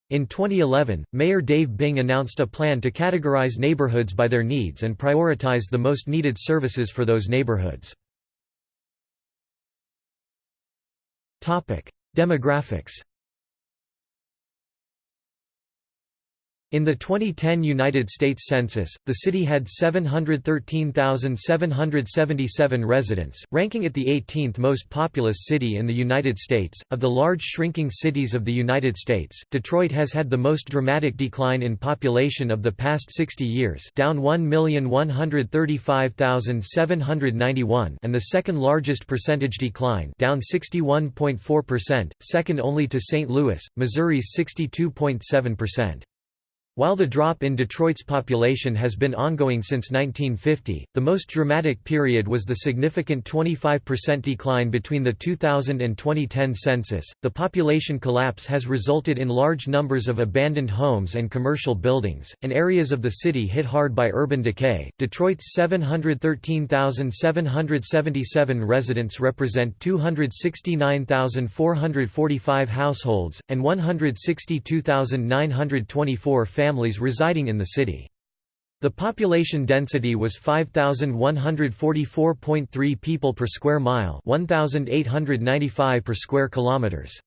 In 2011, Mayor Dave Bing announced a plan to categorize neighborhoods by their needs and prioritize the most needed services for those neighborhoods. Demographics In the 2010 United States Census, the city had 713,777 residents, ranking it the 18th most populous city in the United States. Of the large shrinking cities of the United States, Detroit has had the most dramatic decline in population of the past 60 years, down 1,135,791, and the second largest percentage decline, down 61.4%, second only to St. Louis, Missouri's 62.7%. While the drop in Detroit's population has been ongoing since 1950, the most dramatic period was the significant 25% decline between the 2000 and 2010 census. The population collapse has resulted in large numbers of abandoned homes and commercial buildings, and areas of the city hit hard by urban decay. Detroit's 713,777 residents represent 269,445 households, and 162,924 families families residing in the city. The population density was 5144.3 people per square mile, 1895 per square kilometers.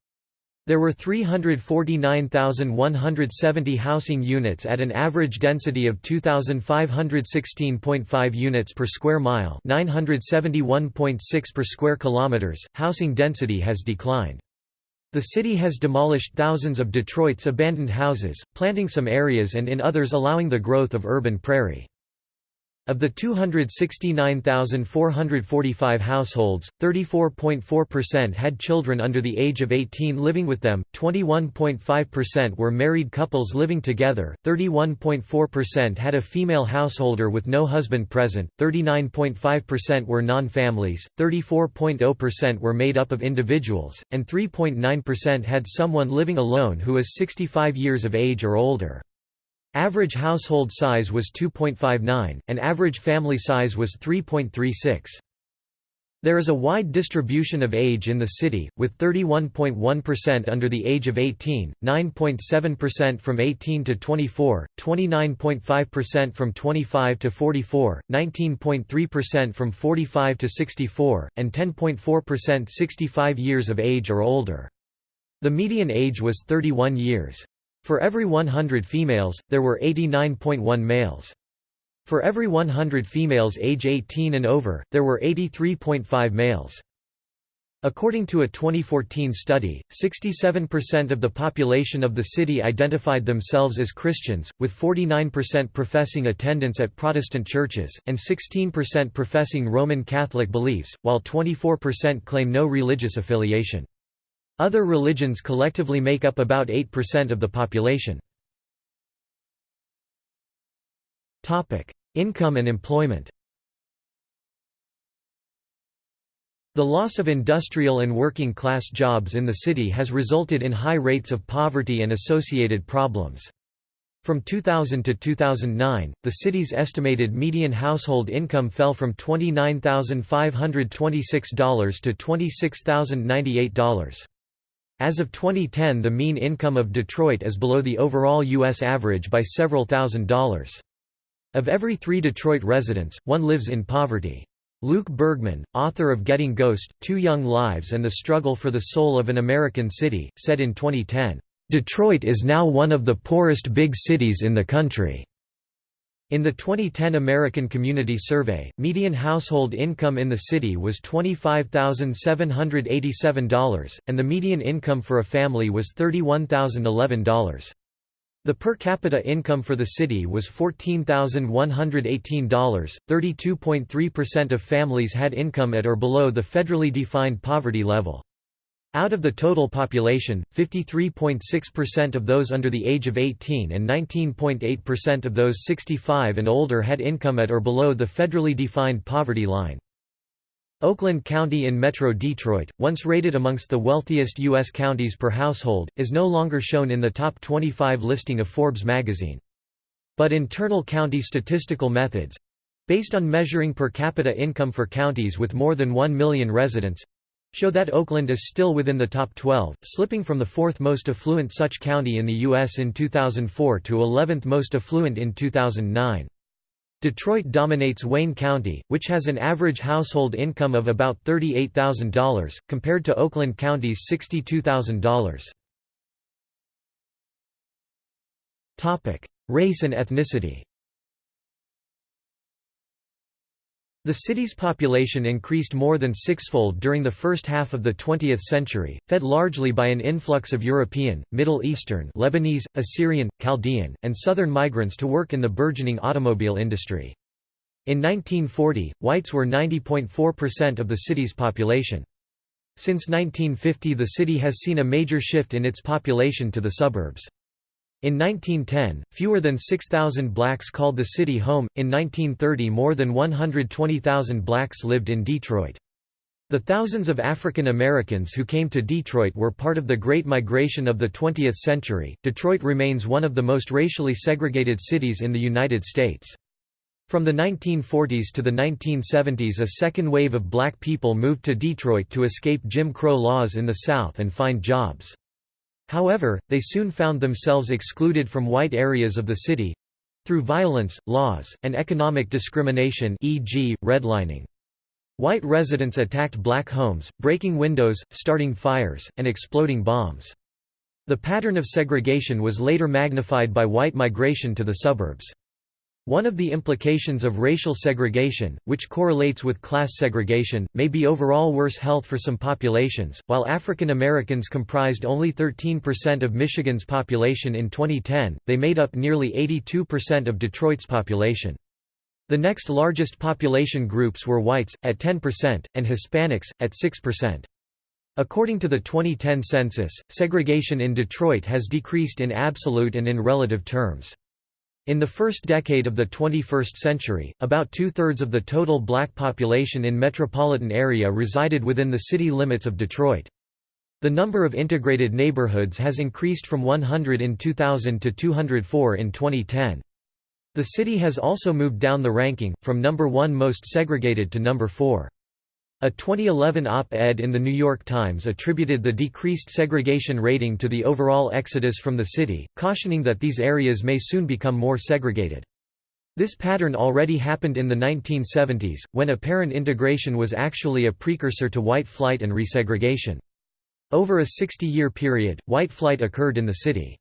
There were 349,170 housing units at an average density of 2516.5 units per square mile, 971.6 per square kilometers. Housing density has declined. The city has demolished thousands of Detroit's abandoned houses, planting some areas and in others allowing the growth of urban prairie. Of the 269,445 households, 34.4% had children under the age of 18 living with them, 21.5% were married couples living together, 31.4% had a female householder with no husband present, 39.5% were non-families, 34.0% were made up of individuals, and 3.9% had someone living alone who is 65 years of age or older. Average household size was 2.59, and average family size was 3.36. There is a wide distribution of age in the city, with 31.1% under the age of 18, 9.7% from 18 to 24, 29.5% from 25 to 44, 19.3% from 45 to 64, and 10.4% 65 years of age or older. The median age was 31 years. For every 100 females, there were 89.1 males. For every 100 females age 18 and over, there were 83.5 males. According to a 2014 study, 67% of the population of the city identified themselves as Christians, with 49% professing attendance at Protestant churches, and 16% professing Roman Catholic beliefs, while 24% claim no religious affiliation. Other religions collectively make up about 8% of the population. Income and employment The loss of industrial and working class jobs in the city has resulted in high rates of poverty and associated problems. From 2000 to 2009, the city's estimated median household income fell from $29,526 to $26,098. As of 2010 the mean income of Detroit is below the overall U.S. average by several thousand dollars. Of every three Detroit residents, one lives in poverty. Luke Bergmann, author of Getting Ghost, Two Young Lives and the Struggle for the Soul of an American City, said in 2010, "...Detroit is now one of the poorest big cities in the country." In the 2010 American Community Survey, median household income in the city was $25,787, and the median income for a family was $31,011. The per capita income for the city was $14,118. 32.3% of families had income at or below the federally defined poverty level. Out of the total population, 53.6% of those under the age of 18 and 19.8% of those 65 and older had income at or below the federally defined poverty line. Oakland County in Metro Detroit, once rated amongst the wealthiest U.S. counties per household, is no longer shown in the top 25 listing of Forbes magazine. But internal county statistical methods—based on measuring per capita income for counties with more than 1 million residents, show that Oakland is still within the top 12, slipping from the fourth most affluent such county in the U.S. in 2004 to 11th most affluent in 2009. Detroit dominates Wayne County, which has an average household income of about $38,000, compared to Oakland County's $62,000. Race and ethnicity The city's population increased more than sixfold during the first half of the 20th century, fed largely by an influx of European, Middle Eastern Lebanese, Assyrian, Chaldean, and Southern migrants to work in the burgeoning automobile industry. In 1940, whites were 90.4% of the city's population. Since 1950 the city has seen a major shift in its population to the suburbs. In 1910, fewer than 6,000 blacks called the city home, in 1930 more than 120,000 blacks lived in Detroit. The thousands of African Americans who came to Detroit were part of the Great Migration of the 20th century. Detroit remains one of the most racially segregated cities in the United States. From the 1940s to the 1970s a second wave of black people moved to Detroit to escape Jim Crow laws in the South and find jobs. However, they soon found themselves excluded from white areas of the city—through violence, laws, and economic discrimination e.g., redlining. White residents attacked black homes, breaking windows, starting fires, and exploding bombs. The pattern of segregation was later magnified by white migration to the suburbs. One of the implications of racial segregation, which correlates with class segregation, may be overall worse health for some populations. While African Americans comprised only 13% of Michigan's population in 2010, they made up nearly 82% of Detroit's population. The next largest population groups were whites, at 10%, and Hispanics, at 6%. According to the 2010 census, segregation in Detroit has decreased in absolute and in relative terms. In the first decade of the 21st century, about two-thirds of the total black population in metropolitan area resided within the city limits of Detroit. The number of integrated neighborhoods has increased from 100 in 2000 to 204 in 2010. The city has also moved down the ranking, from number 1 most segregated to number 4. A 2011 op-ed in The New York Times attributed the decreased segregation rating to the overall exodus from the city, cautioning that these areas may soon become more segregated. This pattern already happened in the 1970s, when apparent integration was actually a precursor to white flight and resegregation. Over a 60-year period, white flight occurred in the city.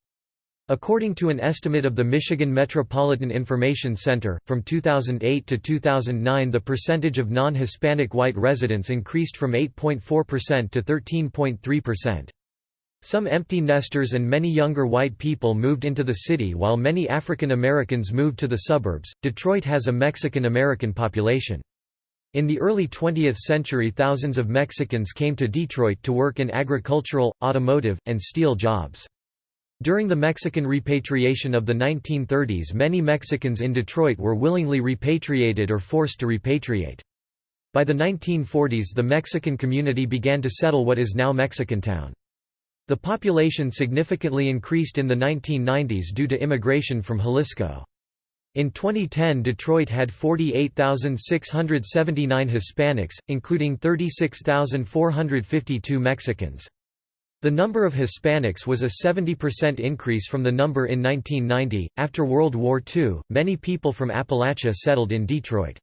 According to an estimate of the Michigan Metropolitan Information Center, from 2008 to 2009 the percentage of non-Hispanic white residents increased from 8.4% to 13.3%. Some empty nesters and many younger white people moved into the city while many African Americans moved to the suburbs. Detroit has a Mexican American population. In the early 20th century thousands of Mexicans came to Detroit to work in agricultural, automotive, and steel jobs. During the Mexican repatriation of the 1930s many Mexicans in Detroit were willingly repatriated or forced to repatriate. By the 1940s the Mexican community began to settle what is now Mexicantown. The population significantly increased in the 1990s due to immigration from Jalisco. In 2010 Detroit had 48,679 Hispanics, including 36,452 Mexicans. The number of Hispanics was a 70% increase from the number in 1990. After World War II, many people from Appalachia settled in Detroit.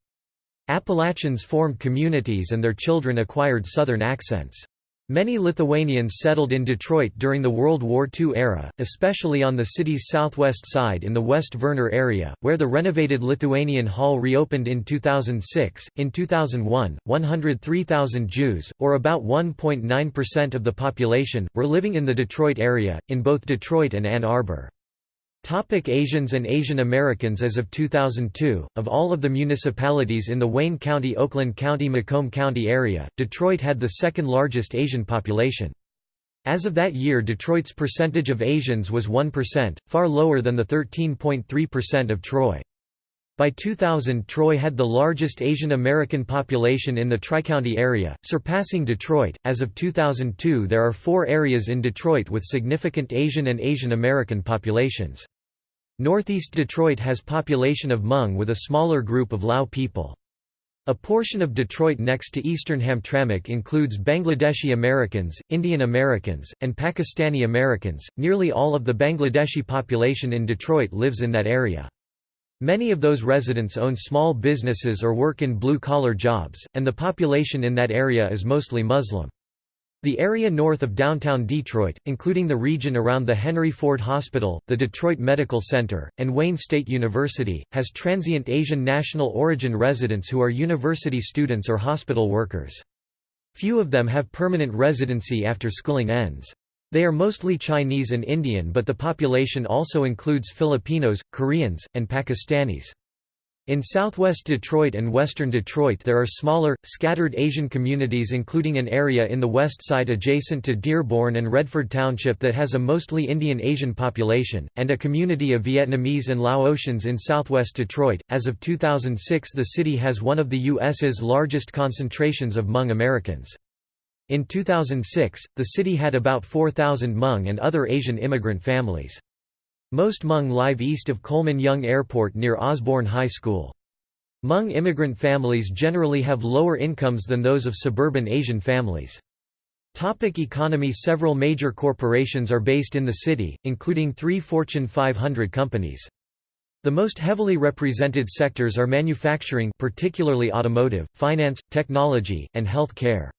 Appalachians formed communities and their children acquired Southern accents. Many Lithuanians settled in Detroit during the World War II era, especially on the city's southwest side in the West Vernor area, where the renovated Lithuanian Hall reopened in 2006. In 2001, 103,000 Jews, or about 1.9% of the population, were living in the Detroit area, in both Detroit and Ann Arbor. Topic Asians and Asian Americans As of 2002, of all of the municipalities in the Wayne County Oakland County Macomb County area, Detroit had the second largest Asian population. As of that year Detroit's percentage of Asians was 1%, far lower than the 13.3% of Troy. By 2000 Troy had the largest Asian American population in the Tri-County area, surpassing Detroit. As of 2002 there are four areas in Detroit with significant Asian and Asian American populations. Northeast Detroit has population of Hmong with a smaller group of Lao people. A portion of Detroit next to eastern Hamtramck includes Bangladeshi Americans, Indian Americans, and Pakistani Americans. Nearly all of the Bangladeshi population in Detroit lives in that area. Many of those residents own small businesses or work in blue-collar jobs, and the population in that area is mostly Muslim. The area north of downtown Detroit, including the region around the Henry Ford Hospital, the Detroit Medical Center, and Wayne State University, has transient Asian national origin residents who are university students or hospital workers. Few of them have permanent residency after schooling ends. They are mostly Chinese and Indian but the population also includes Filipinos, Koreans, and Pakistanis. In southwest Detroit and western Detroit there are smaller, scattered Asian communities including an area in the west side adjacent to Dearborn and Redford Township that has a mostly Indian Asian population, and a community of Vietnamese and Laotians in southwest Detroit. As of 2006 the city has one of the U.S.'s largest concentrations of Hmong Americans. In 2006, the city had about 4,000 Hmong and other Asian immigrant families. Most Hmong live east of Coleman Young Airport near Osborne High School. Hmong immigrant families generally have lower incomes than those of suburban Asian families. Topic economy Several major corporations are based in the city, including three Fortune 500 companies. The most heavily represented sectors are manufacturing particularly automotive, finance, technology, and health care.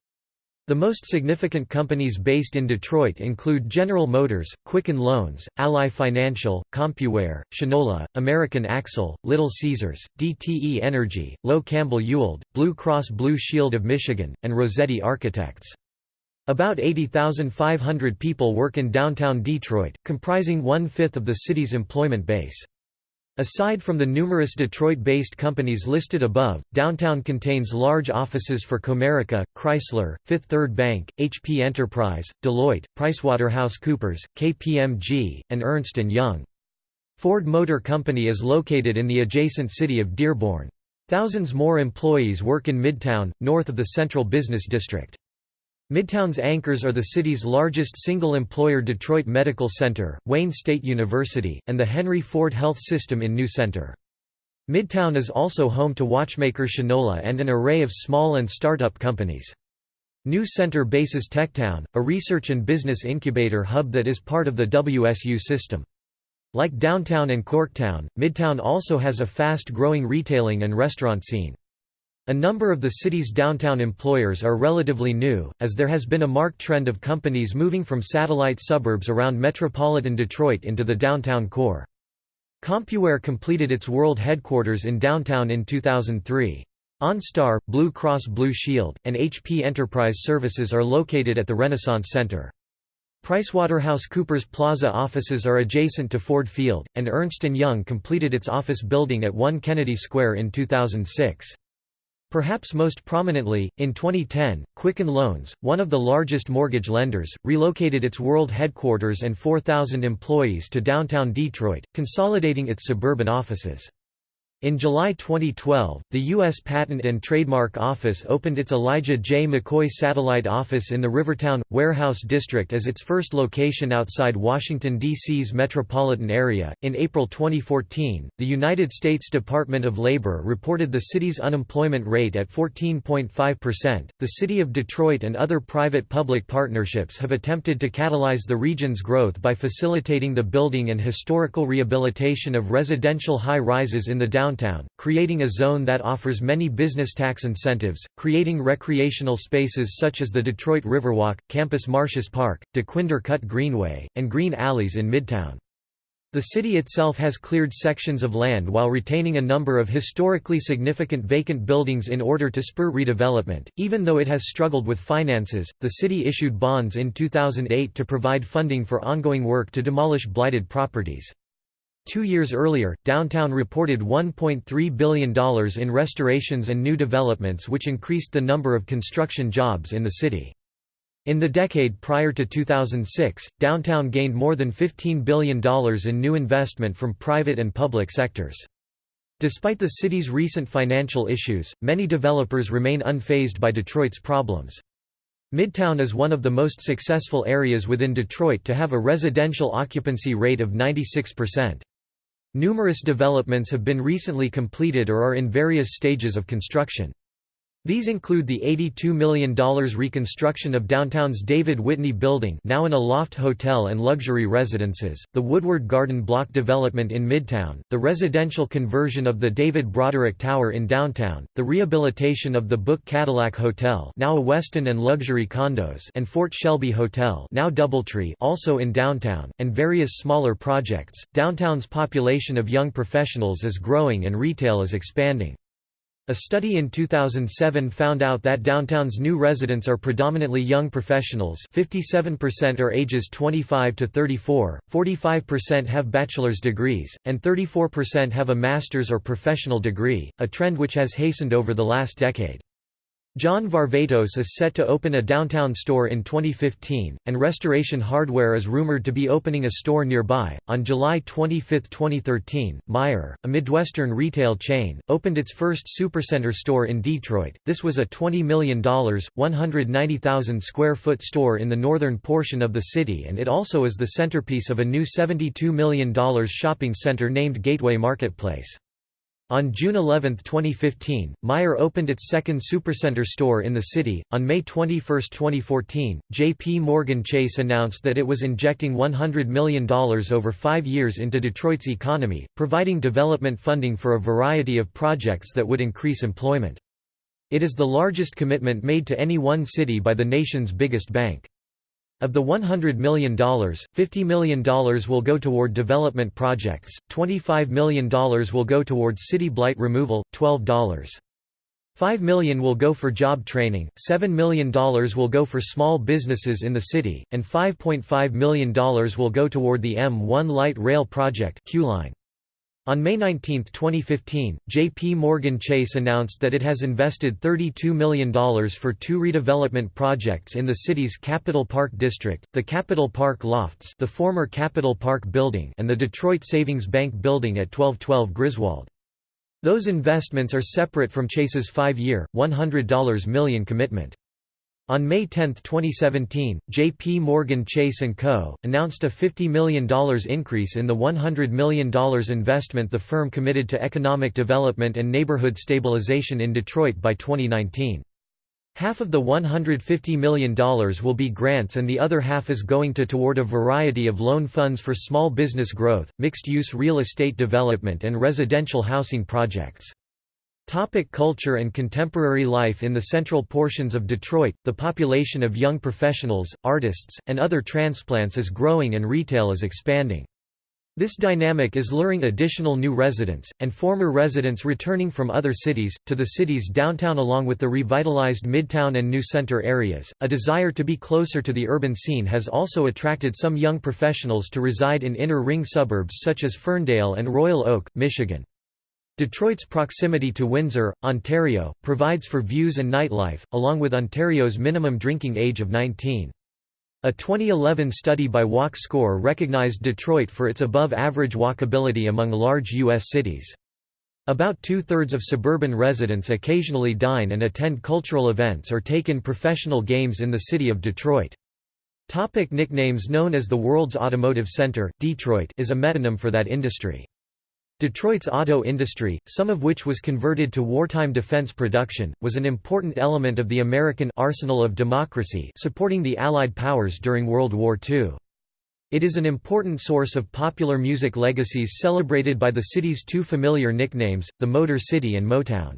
The most significant companies based in Detroit include General Motors, Quicken Loans, Ally Financial, CompuWare, Shinola, American Axle, Little Caesars, DTE Energy, Lowe Campbell Ewald, Blue Cross Blue Shield of Michigan, and Rossetti Architects. About 80,500 people work in downtown Detroit, comprising one-fifth of the city's employment base. Aside from the numerous Detroit-based companies listed above, downtown contains large offices for Comerica, Chrysler, Fifth Third Bank, HP Enterprise, Deloitte, PricewaterhouseCoopers, KPMG, and Ernst & Young. Ford Motor Company is located in the adjacent city of Dearborn. Thousands more employees work in Midtown, north of the central business district. Midtown's anchors are the city's largest single-employer Detroit Medical Center, Wayne State University, and the Henry Ford Health System in New Center. Midtown is also home to watchmaker Shinola and an array of small and startup companies. New Center bases Techtown, a research and business incubator hub that is part of the WSU system. Like downtown and Corktown, Midtown also has a fast-growing retailing and restaurant scene. A number of the city's downtown employers are relatively new, as there has been a marked trend of companies moving from satellite suburbs around metropolitan Detroit into the downtown core. CompuWare completed its world headquarters in downtown in 2003. OnStar, Blue Cross Blue Shield, and HP Enterprise Services are located at the Renaissance Center. PricewaterhouseCoopers Plaza offices are adjacent to Ford Field, and Ernst & Young completed its office building at 1 Kennedy Square in 2006. Perhaps most prominently, in 2010, Quicken Loans, one of the largest mortgage lenders, relocated its world headquarters and 4,000 employees to downtown Detroit, consolidating its suburban offices. In July 2012, the U.S. Patent and Trademark Office opened its Elijah J. McCoy Satellite Office in the Rivertown, Warehouse District as its first location outside Washington, D.C.'s metropolitan area. In April 2014, the United States Department of Labor reported the city's unemployment rate at 14.5%. The City of Detroit and other private public partnerships have attempted to catalyze the region's growth by facilitating the building and historical rehabilitation of residential high rises in the downtown downtown, creating a zone that offers many business tax incentives, creating recreational spaces such as the Detroit Riverwalk, Campus Martius Park, Dequindre Cut Greenway, and green alleys in Midtown. The city itself has cleared sections of land while retaining a number of historically significant vacant buildings in order to spur redevelopment. Even though it has struggled with finances, the city issued bonds in 2008 to provide funding for ongoing work to demolish blighted properties. Two years earlier, downtown reported $1.3 billion in restorations and new developments which increased the number of construction jobs in the city. In the decade prior to 2006, downtown gained more than $15 billion in new investment from private and public sectors. Despite the city's recent financial issues, many developers remain unfazed by Detroit's problems. Midtown is one of the most successful areas within Detroit to have a residential occupancy rate of 96%. Numerous developments have been recently completed or are in various stages of construction. These include the $82 million reconstruction of downtown's David Whitney Building now an Aloft Hotel and luxury residences, the Woodward Garden Block development in Midtown, the residential conversion of the David Broderick Tower in downtown, the rehabilitation of the Book Cadillac Hotel now a Westin and luxury condos and Fort Shelby Hotel now Doubletree also in downtown, and various smaller projects. Downtown's population of young professionals is growing and retail is expanding. A study in 2007 found out that downtown's new residents are predominantly young professionals 57% are ages 25 to 34, 45% have bachelor's degrees, and 34% have a master's or professional degree, a trend which has hastened over the last decade. John Varvatos is set to open a downtown store in 2015, and Restoration Hardware is rumored to be opening a store nearby. On July 25, 2013, Meijer, a Midwestern retail chain, opened its first supercenter store in Detroit. This was a $20 million, 190,000 square foot store in the northern portion of the city, and it also is the centerpiece of a new $72 million shopping center named Gateway Marketplace. On June 11, 2015, Meijer opened its second supercenter store in the city. On May 21, 2014, J.P. Morgan Chase announced that it was injecting $100 million over five years into Detroit's economy, providing development funding for a variety of projects that would increase employment. It is the largest commitment made to any one city by the nation's biggest bank. Of the $100 million, $50 million will go toward development projects, $25 million will go towards city blight removal, $12. 5 million will go for job training, $7 million will go for small businesses in the city, and $5.5 million will go toward the M1 Light Rail Project Q-line. On May 19, 2015, J.P. Morgan Chase announced that it has invested $32 million for two redevelopment projects in the city's Capitol Park District, the Capitol Park Lofts the former Capitol Park Building and the Detroit Savings Bank Building at 1212 Griswold. Those investments are separate from Chase's five-year, $100 million commitment. On May 10, 2017, J.P. Morgan Chase & Co. announced a $50 million increase in the $100 million investment the firm committed to economic development and neighborhood stabilization in Detroit by 2019. Half of the $150 million will be grants and the other half is going to toward a variety of loan funds for small business growth, mixed-use real estate development and residential housing projects. Topic culture and contemporary life In the central portions of Detroit, the population of young professionals, artists, and other transplants is growing and retail is expanding. This dynamic is luring additional new residents, and former residents returning from other cities, to the city's downtown along with the revitalized Midtown and New Center areas. A desire to be closer to the urban scene has also attracted some young professionals to reside in inner ring suburbs such as Ferndale and Royal Oak, Michigan. Detroit's proximity to Windsor, Ontario, provides for views and nightlife, along with Ontario's minimum drinking age of 19. A 2011 study by Walk Score recognized Detroit for its above-average walkability among large U.S. cities. About two-thirds of suburban residents occasionally dine and attend cultural events or take in professional games in the city of Detroit. Topic nicknames Known as the world's automotive center, Detroit is a metonym for that industry. Detroit's auto industry, some of which was converted to wartime defense production, was an important element of the American arsenal of democracy supporting the Allied powers during World War II. It is an important source of popular music legacies celebrated by the city's two familiar nicknames, the Motor City and Motown.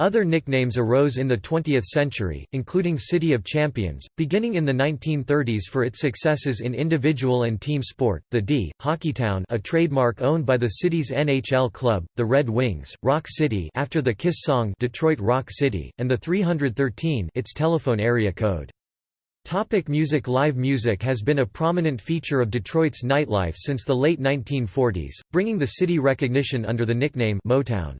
Other nicknames arose in the 20th century, including City of Champions, beginning in the 1930s for its successes in individual and team sport, the D, Hockeytown a trademark owned by the city's NHL club, the Red Wings, Rock City after the Kiss song Detroit Rock City, and the 313 its telephone area code. Topic music Live music has been a prominent feature of Detroit's nightlife since the late 1940s, bringing the city recognition under the nickname Motown.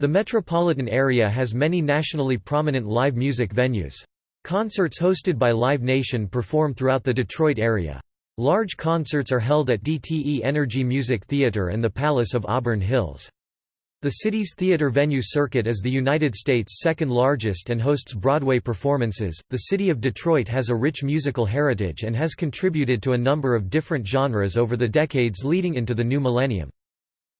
The metropolitan area has many nationally prominent live music venues. Concerts hosted by Live Nation perform throughout the Detroit area. Large concerts are held at DTE Energy Music Theater and the Palace of Auburn Hills. The city's theater venue circuit is the United States' second largest and hosts Broadway performances. The city of Detroit has a rich musical heritage and has contributed to a number of different genres over the decades leading into the new millennium.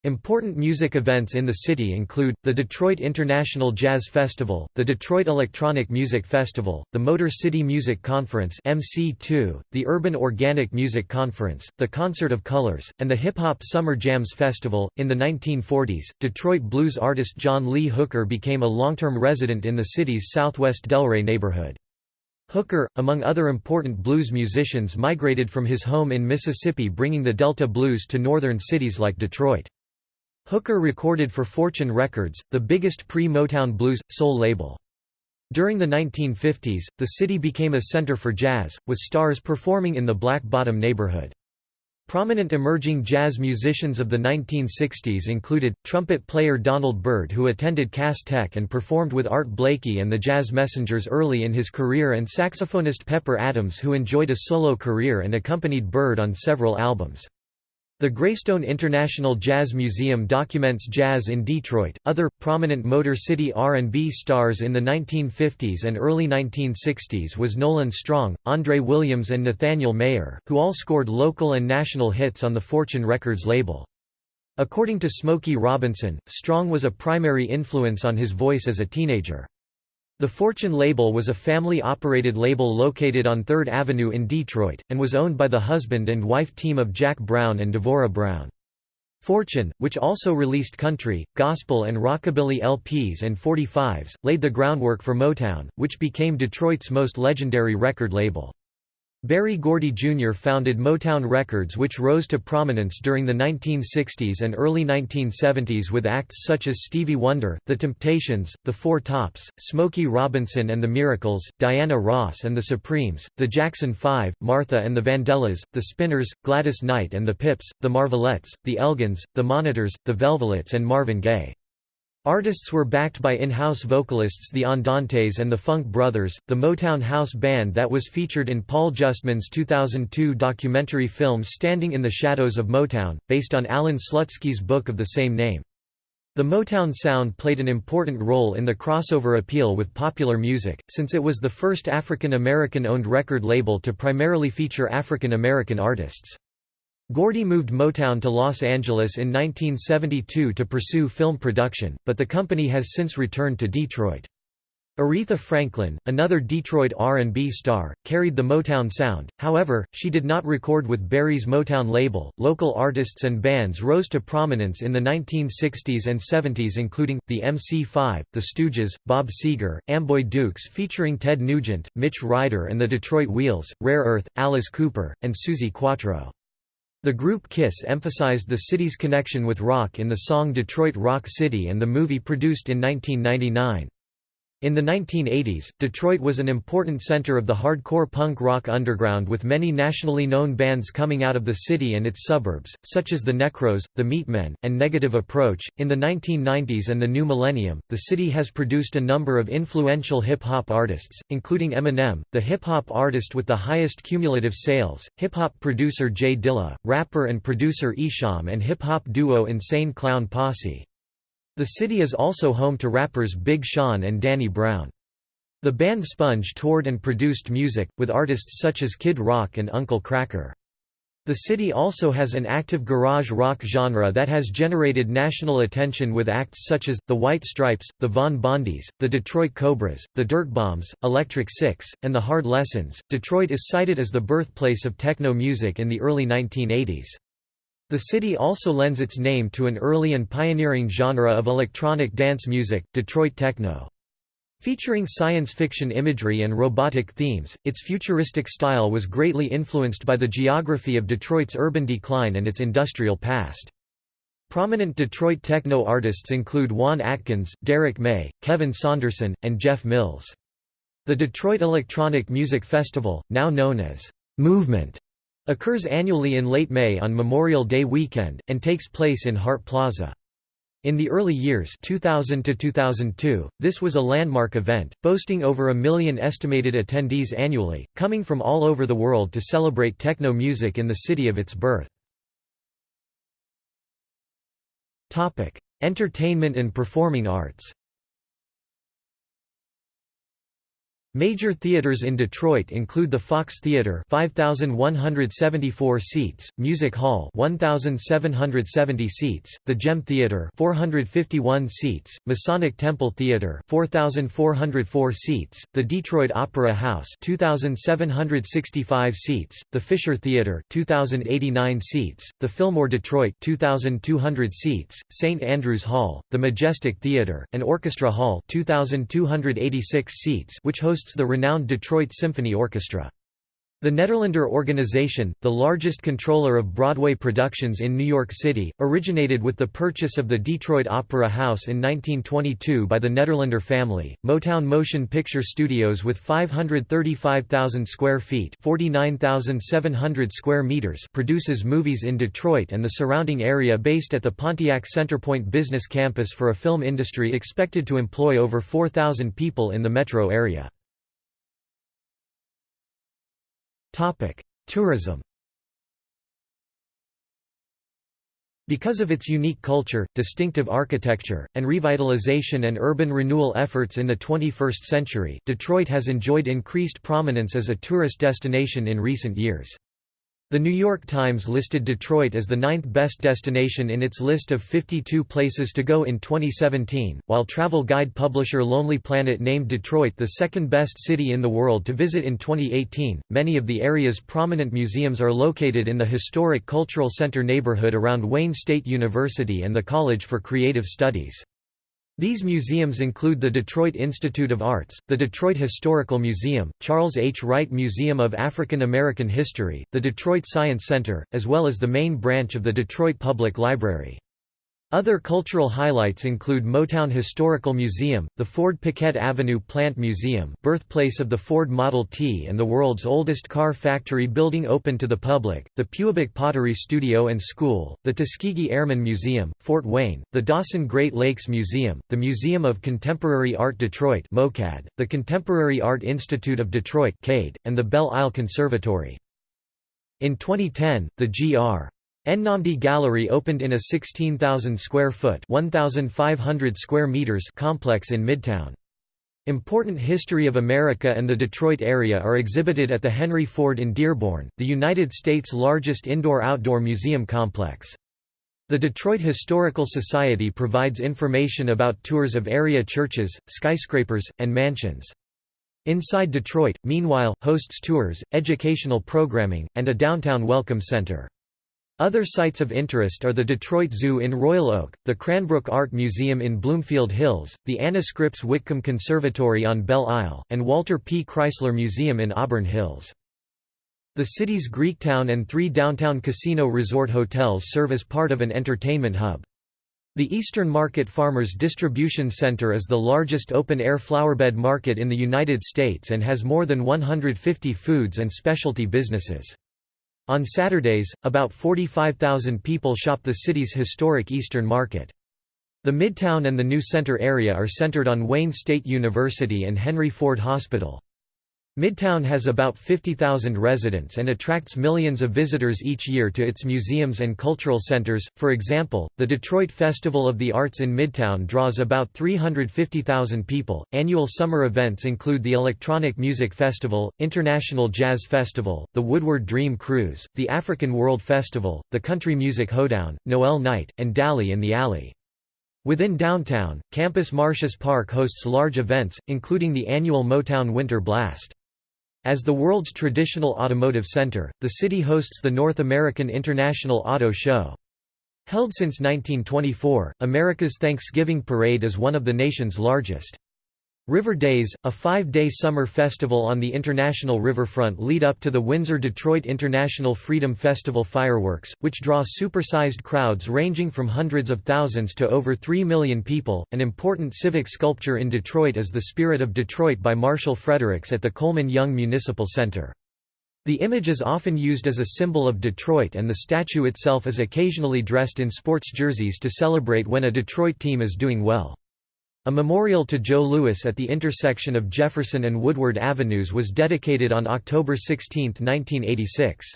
Important music events in the city include, the Detroit International Jazz Festival, the Detroit Electronic Music Festival, the Motor City Music Conference MC2, the Urban Organic Music Conference, the Concert of Colors, and the Hip Hop Summer Jams Festival. In the 1940s, Detroit blues artist John Lee Hooker became a long-term resident in the city's southwest Delray neighborhood. Hooker, among other important blues musicians migrated from his home in Mississippi bringing the Delta blues to northern cities like Detroit. Hooker recorded for Fortune Records, the biggest pre-Motown blues, soul label. During the 1950s, the city became a center for jazz, with stars performing in the Black Bottom neighborhood. Prominent emerging jazz musicians of the 1960s included, trumpet player Donald Byrd who attended Cass Tech and performed with Art Blakey and the Jazz Messengers early in his career and saxophonist Pepper Adams who enjoyed a solo career and accompanied Byrd on several albums. The Graystone International Jazz Museum documents jazz in Detroit. Other prominent Motor City R&B stars in the 1950s and early 1960s was Nolan Strong, Andre Williams and Nathaniel Mayer, who all scored local and national hits on the Fortune Records label. According to Smokey Robinson, Strong was a primary influence on his voice as a teenager. The Fortune label was a family-operated label located on 3rd Avenue in Detroit, and was owned by the husband and wife team of Jack Brown and Devora Brown. Fortune, which also released country, gospel and rockabilly LPs and 45s, laid the groundwork for Motown, which became Detroit's most legendary record label. Berry Gordy Jr. founded Motown Records which rose to prominence during the 1960s and early 1970s with acts such as Stevie Wonder, The Temptations, The Four Tops, Smokey Robinson and the Miracles, Diana Ross and the Supremes, The Jackson Five, Martha and the Vandellas, The Spinners, Gladys Knight and the Pips, The Marvelettes, The Elgins, The Monitors, The Velvelettes and Marvin Gaye. Artists were backed by in-house vocalists the Andantes and the Funk Brothers, the Motown house band that was featured in Paul Justman's 2002 documentary film Standing in the Shadows of Motown, based on Alan Slutsky's book of the same name. The Motown sound played an important role in the crossover appeal with popular music, since it was the first African American owned record label to primarily feature African American artists. Gordy moved Motown to Los Angeles in 1972 to pursue film production, but the company has since returned to Detroit. Aretha Franklin, another Detroit R&B star, carried the Motown sound. However, she did not record with Berry's Motown label. Local artists and bands rose to prominence in the 1960s and 70s including the MC5, The Stooges, Bob Seger, Amboy Dukes featuring Ted Nugent, Mitch Ryder and the Detroit Wheels, Rare Earth, Alice Cooper, and Suzi Quatro. The group Kiss emphasized the city's connection with rock in the song Detroit Rock City and the movie produced in 1999. In the 1980s, Detroit was an important center of the hardcore punk rock underground with many nationally known bands coming out of the city and its suburbs, such as the Necros, the Meatmen, and Negative Approach. In the 1990s and the new millennium, the city has produced a number of influential hip hop artists, including Eminem, the hip hop artist with the highest cumulative sales, hip hop producer J Dilla, rapper and producer Esham, and hip hop duo Insane Clown Posse. The city is also home to rappers Big Sean and Danny Brown. The band Sponge toured and produced music, with artists such as Kid Rock and Uncle Kracker. The city also has an active garage rock genre that has generated national attention with acts such as, The White Stripes, the Von Bondies, the Detroit Cobras, the Dirtbombs, Electric Six, and the Hard Lessons. Detroit is cited as the birthplace of techno music in the early 1980s. The city also lends its name to an early and pioneering genre of electronic dance music, Detroit techno. Featuring science fiction imagery and robotic themes, its futuristic style was greatly influenced by the geography of Detroit's urban decline and its industrial past. Prominent Detroit techno artists include Juan Atkins, Derrick May, Kevin Saunderson, and Jeff Mills. The Detroit Electronic Music Festival, now known as Movement, Occurs annually in late May on Memorial Day weekend, and takes place in Hart Plaza. In the early years 2000 to 2002, this was a landmark event, boasting over a million estimated attendees annually, coming from all over the world to celebrate techno music in the city of its birth. Entertainment and performing arts Major theaters in Detroit include the Fox Theater 5174 seats, Music Hall 1770 seats, the Gem Theater 451 seats, Masonic Temple Theater 4404 seats, the Detroit Opera House 2765 seats, the Fisher Theater 2089 seats, the Fillmore Detroit 2200 seats, St Andrews Hall, the Majestic Theater, and Orchestra Hall 2286 seats which hosts hosts the renowned Detroit Symphony Orchestra. The Nederlander organization, the largest controller of Broadway productions in New York City, originated with the purchase of the Detroit Opera House in 1922 by the Nederlander family. Motown Motion Picture Studios with 535,000 square feet (49,700 square meters) produces movies in Detroit and the surrounding area based at the Pontiac Centerpoint Business Campus for a film industry expected to employ over 4,000 people in the metro area. Topic: Tourism. Because of its unique culture, distinctive architecture, and revitalization and urban renewal efforts in the 21st century, Detroit has enjoyed increased prominence as a tourist destination in recent years. The New York Times listed Detroit as the ninth best destination in its list of 52 places to go in 2017, while travel guide publisher Lonely Planet named Detroit the second best city in the world to visit in 2018. Many of the area's prominent museums are located in the historic Cultural Center neighborhood around Wayne State University and the College for Creative Studies. These museums include the Detroit Institute of Arts, the Detroit Historical Museum, Charles H. Wright Museum of African American History, the Detroit Science Center, as well as the main branch of the Detroit Public Library. Other cultural highlights include Motown Historical Museum, the Ford Piquette Avenue Plant Museum birthplace of the Ford Model T and the world's oldest car factory building open to the public, the Pewabic Pottery Studio and School, the Tuskegee Airmen Museum, Fort Wayne, the Dossin Great Lakes Museum, the Museum of Contemporary Art Detroit MOCAD, the Contemporary Art Institute of Detroit CADE, and the Belle Isle Conservatory. In 2010, the Gr. Nnamdi Gallery opened in a 16,000 square foot (1,500 square meters) complex in Midtown. Important history of America and the Detroit area are exhibited at the Henry Ford in Dearborn, the United States' largest indoor-outdoor museum complex. The Detroit Historical Society provides information about tours of area churches, skyscrapers, and mansions. Inside Detroit, meanwhile, hosts tours, educational programming, and a downtown welcome center. Other sites of interest are the Detroit Zoo in Royal Oak, the Cranbrook Art Museum in Bloomfield Hills, the Anna Scripps Whitcomb Conservatory on Belle Isle, and Walter P. Chrysler Museum in Auburn Hills. The city's Greektown and three downtown casino resort hotels serve as part of an entertainment hub. The Eastern Market Farmers Distribution Center is the largest open-air flowerbed market in the United States and has more than 150 foods and specialty businesses. On Saturdays, about 45,000 people shop the city's historic Eastern Market. The Midtown and the New Center area are centered on Wayne State University and Henry Ford Hospital. Midtown has about 50,000 residents and attracts millions of visitors each year to its museums and cultural centers. For example, the Detroit Festival of the Arts in Midtown draws about 350,000 people. Annual summer events include the Electronic Music Festival, International Jazz Festival, the Woodward Dream Cruise, the African World Festival, the Country Music Hoedown, Noel Night, and Dally in the Alley. Within downtown, Campus Martius Park hosts large events, including the annual Motown Winter Blast. As the world's traditional automotive center, the city hosts the North American International Auto Show. Held since 1924, America's Thanksgiving Parade is one of the nation's largest. River Days, a five-day summer festival on the international riverfront lead up to the Windsor-Detroit International Freedom Festival fireworks, which draw supersized crowds ranging from hundreds of thousands to over 3 million people. An important civic sculpture in Detroit is The Spirit of Detroit by Marshall Fredericks at the Coleman Young Municipal Center. The image is often used as a symbol of Detroit and the statue itself is occasionally dressed in sports jerseys to celebrate when a Detroit team is doing well. A memorial to Joe Louis at the intersection of Jefferson and Woodward Avenues was dedicated on October 16, 1986.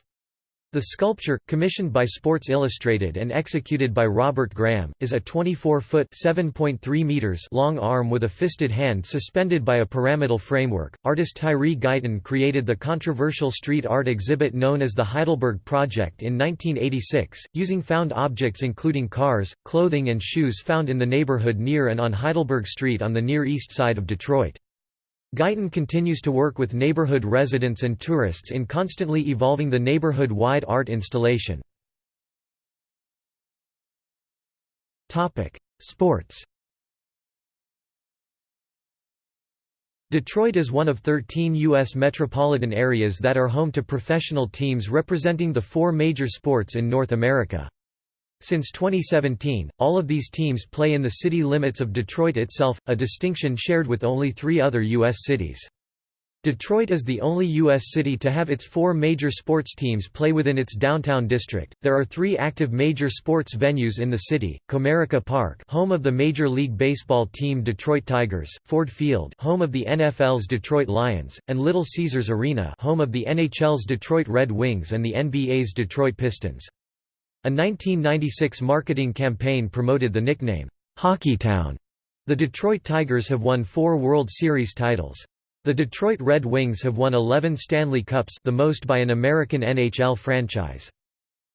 The sculpture, commissioned by Sports Illustrated and executed by Robert Graham, is a 24-foot (7.3 meters) long arm with a fisted hand suspended by a pyramidal framework. Artist Tyree Guyton created the controversial street art exhibit known as the Heidelberg Project in 1986, using found objects including cars, clothing and shoes found in the neighborhood near and on Heidelberg Street on the Near East Side of Detroit. Guyton continues to work with neighborhood residents and tourists in constantly evolving the neighborhood-wide art installation. Sports Detroit is one of 13 U.S. metropolitan areas that are home to professional teams representing the four major sports in North America. Since 2017, all of these teams play in the city limits of Detroit itself, a distinction shared with only three other U.S. cities. Detroit is the only U.S. city to have its four major sports teams play within its downtown district. There are three active major sports venues in the city: Comerica Park, home of the Major League Baseball team Detroit Tigers; Ford Field, home of the NFL's Detroit Lions; and Little Caesars Arena, home of the NHL's Detroit Red Wings and the NBA's Detroit Pistons. A 1996 marketing campaign promoted the nickname, Hockeytown. The Detroit Tigers have won four World Series titles. The Detroit Red Wings have won 11 Stanley Cups the most by an American NHL franchise.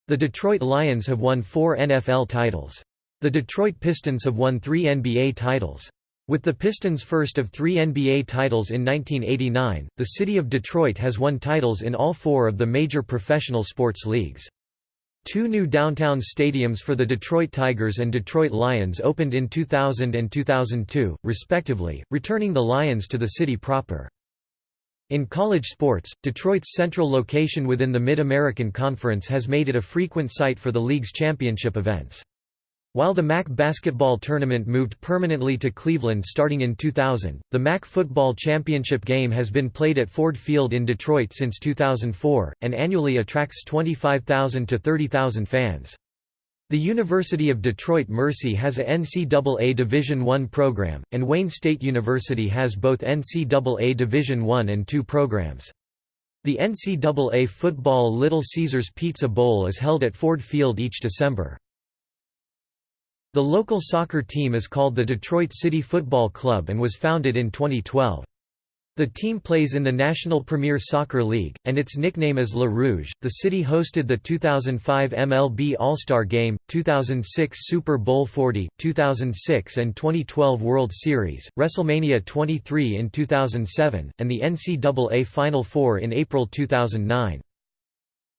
The Detroit Lions have won four NFL titles. The Detroit Pistons have won three NBA titles. With the Pistons' first of three NBA titles in 1989, the city of Detroit has won titles in all four of the major professional sports leagues. Two new downtown stadiums for the Detroit Tigers and Detroit Lions opened in 2000 and 2002, respectively, returning the Lions to the city proper. In college sports, Detroit's central location within the Mid-American Conference has made it a frequent site for the league's championship events. While the MAC basketball tournament moved permanently to Cleveland starting in 2000, the MAC football championship game has been played at Ford Field in Detroit since 2004, and annually attracts 25,000 to 30,000 fans. The University of Detroit Mercy has a NCAA Division I program, and Wayne State University has both NCAA Division I and II programs. The NCAA Football Little Caesars Pizza Bowl is held at Ford Field each December. The local soccer team is called the Detroit City Football Club and was founded in 2012. The team plays in the National Premier Soccer League, and its nickname is Le Rouge. The city hosted the 2005 MLB All-Star Game, 2006 Super Bowl 40, 2006 and 2012 World Series, WrestleMania 23 in 2007, and the NCAA Final Four in April 2009.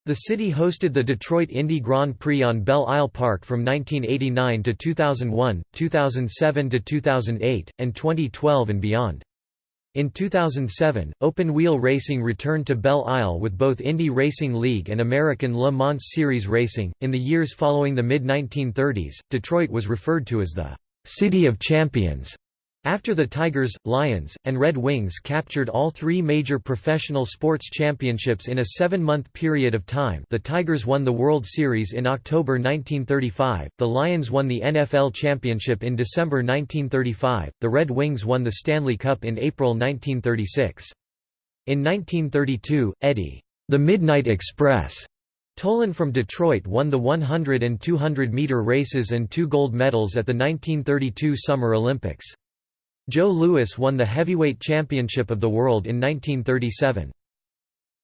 The city hosted the Detroit Indy Grand Prix on Belle Isle Park from 1989 to 2001, 2007 to 2008, and 2012 and beyond. In 2007, open-wheel racing returned to Belle Isle with both Indy Racing League and American Le Mans Series racing. In the years following the mid-1930s, Detroit was referred to as the City of Champions after the Tigers, Lions, and Red Wings captured all three major professional sports championships in a seven-month period of time the Tigers won the World Series in October 1935, the Lions won the NFL championship in December 1935, the Red Wings won the Stanley Cup in April 1936. In 1932, Eddie, the Midnight Express, Tolan from Detroit won the 100 and 200 meter races and two gold medals at the 1932 Summer Olympics. Joe Louis won the heavyweight championship of the world in 1937.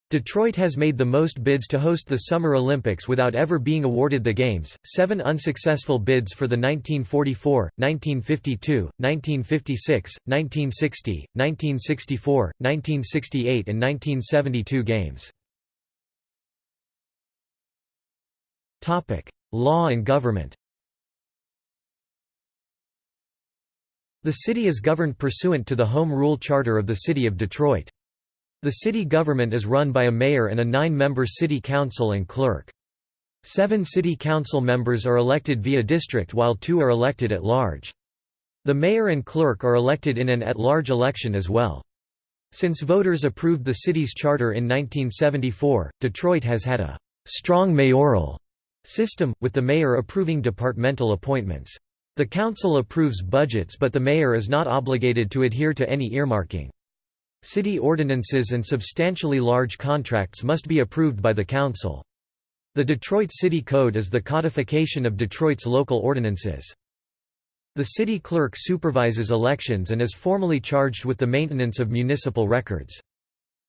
Detroit has made the most bids to host the Summer Olympics without ever being awarded the Games, seven unsuccessful bids for the 1944, 1952, 1956, 1960, 1964, 1968 and 1972 Games. Law and government The city is governed pursuant to the Home Rule Charter of the City of Detroit. The city government is run by a mayor and a nine-member city council and clerk. Seven city council members are elected via district while two are elected at large. The mayor and clerk are elected in an at-large election as well. Since voters approved the city's charter in 1974, Detroit has had a «strong mayoral» system, with the mayor approving departmental appointments. The council approves budgets but the mayor is not obligated to adhere to any earmarking. City ordinances and substantially large contracts must be approved by the council. The Detroit City Code is the codification of Detroit's local ordinances. The city clerk supervises elections and is formally charged with the maintenance of municipal records.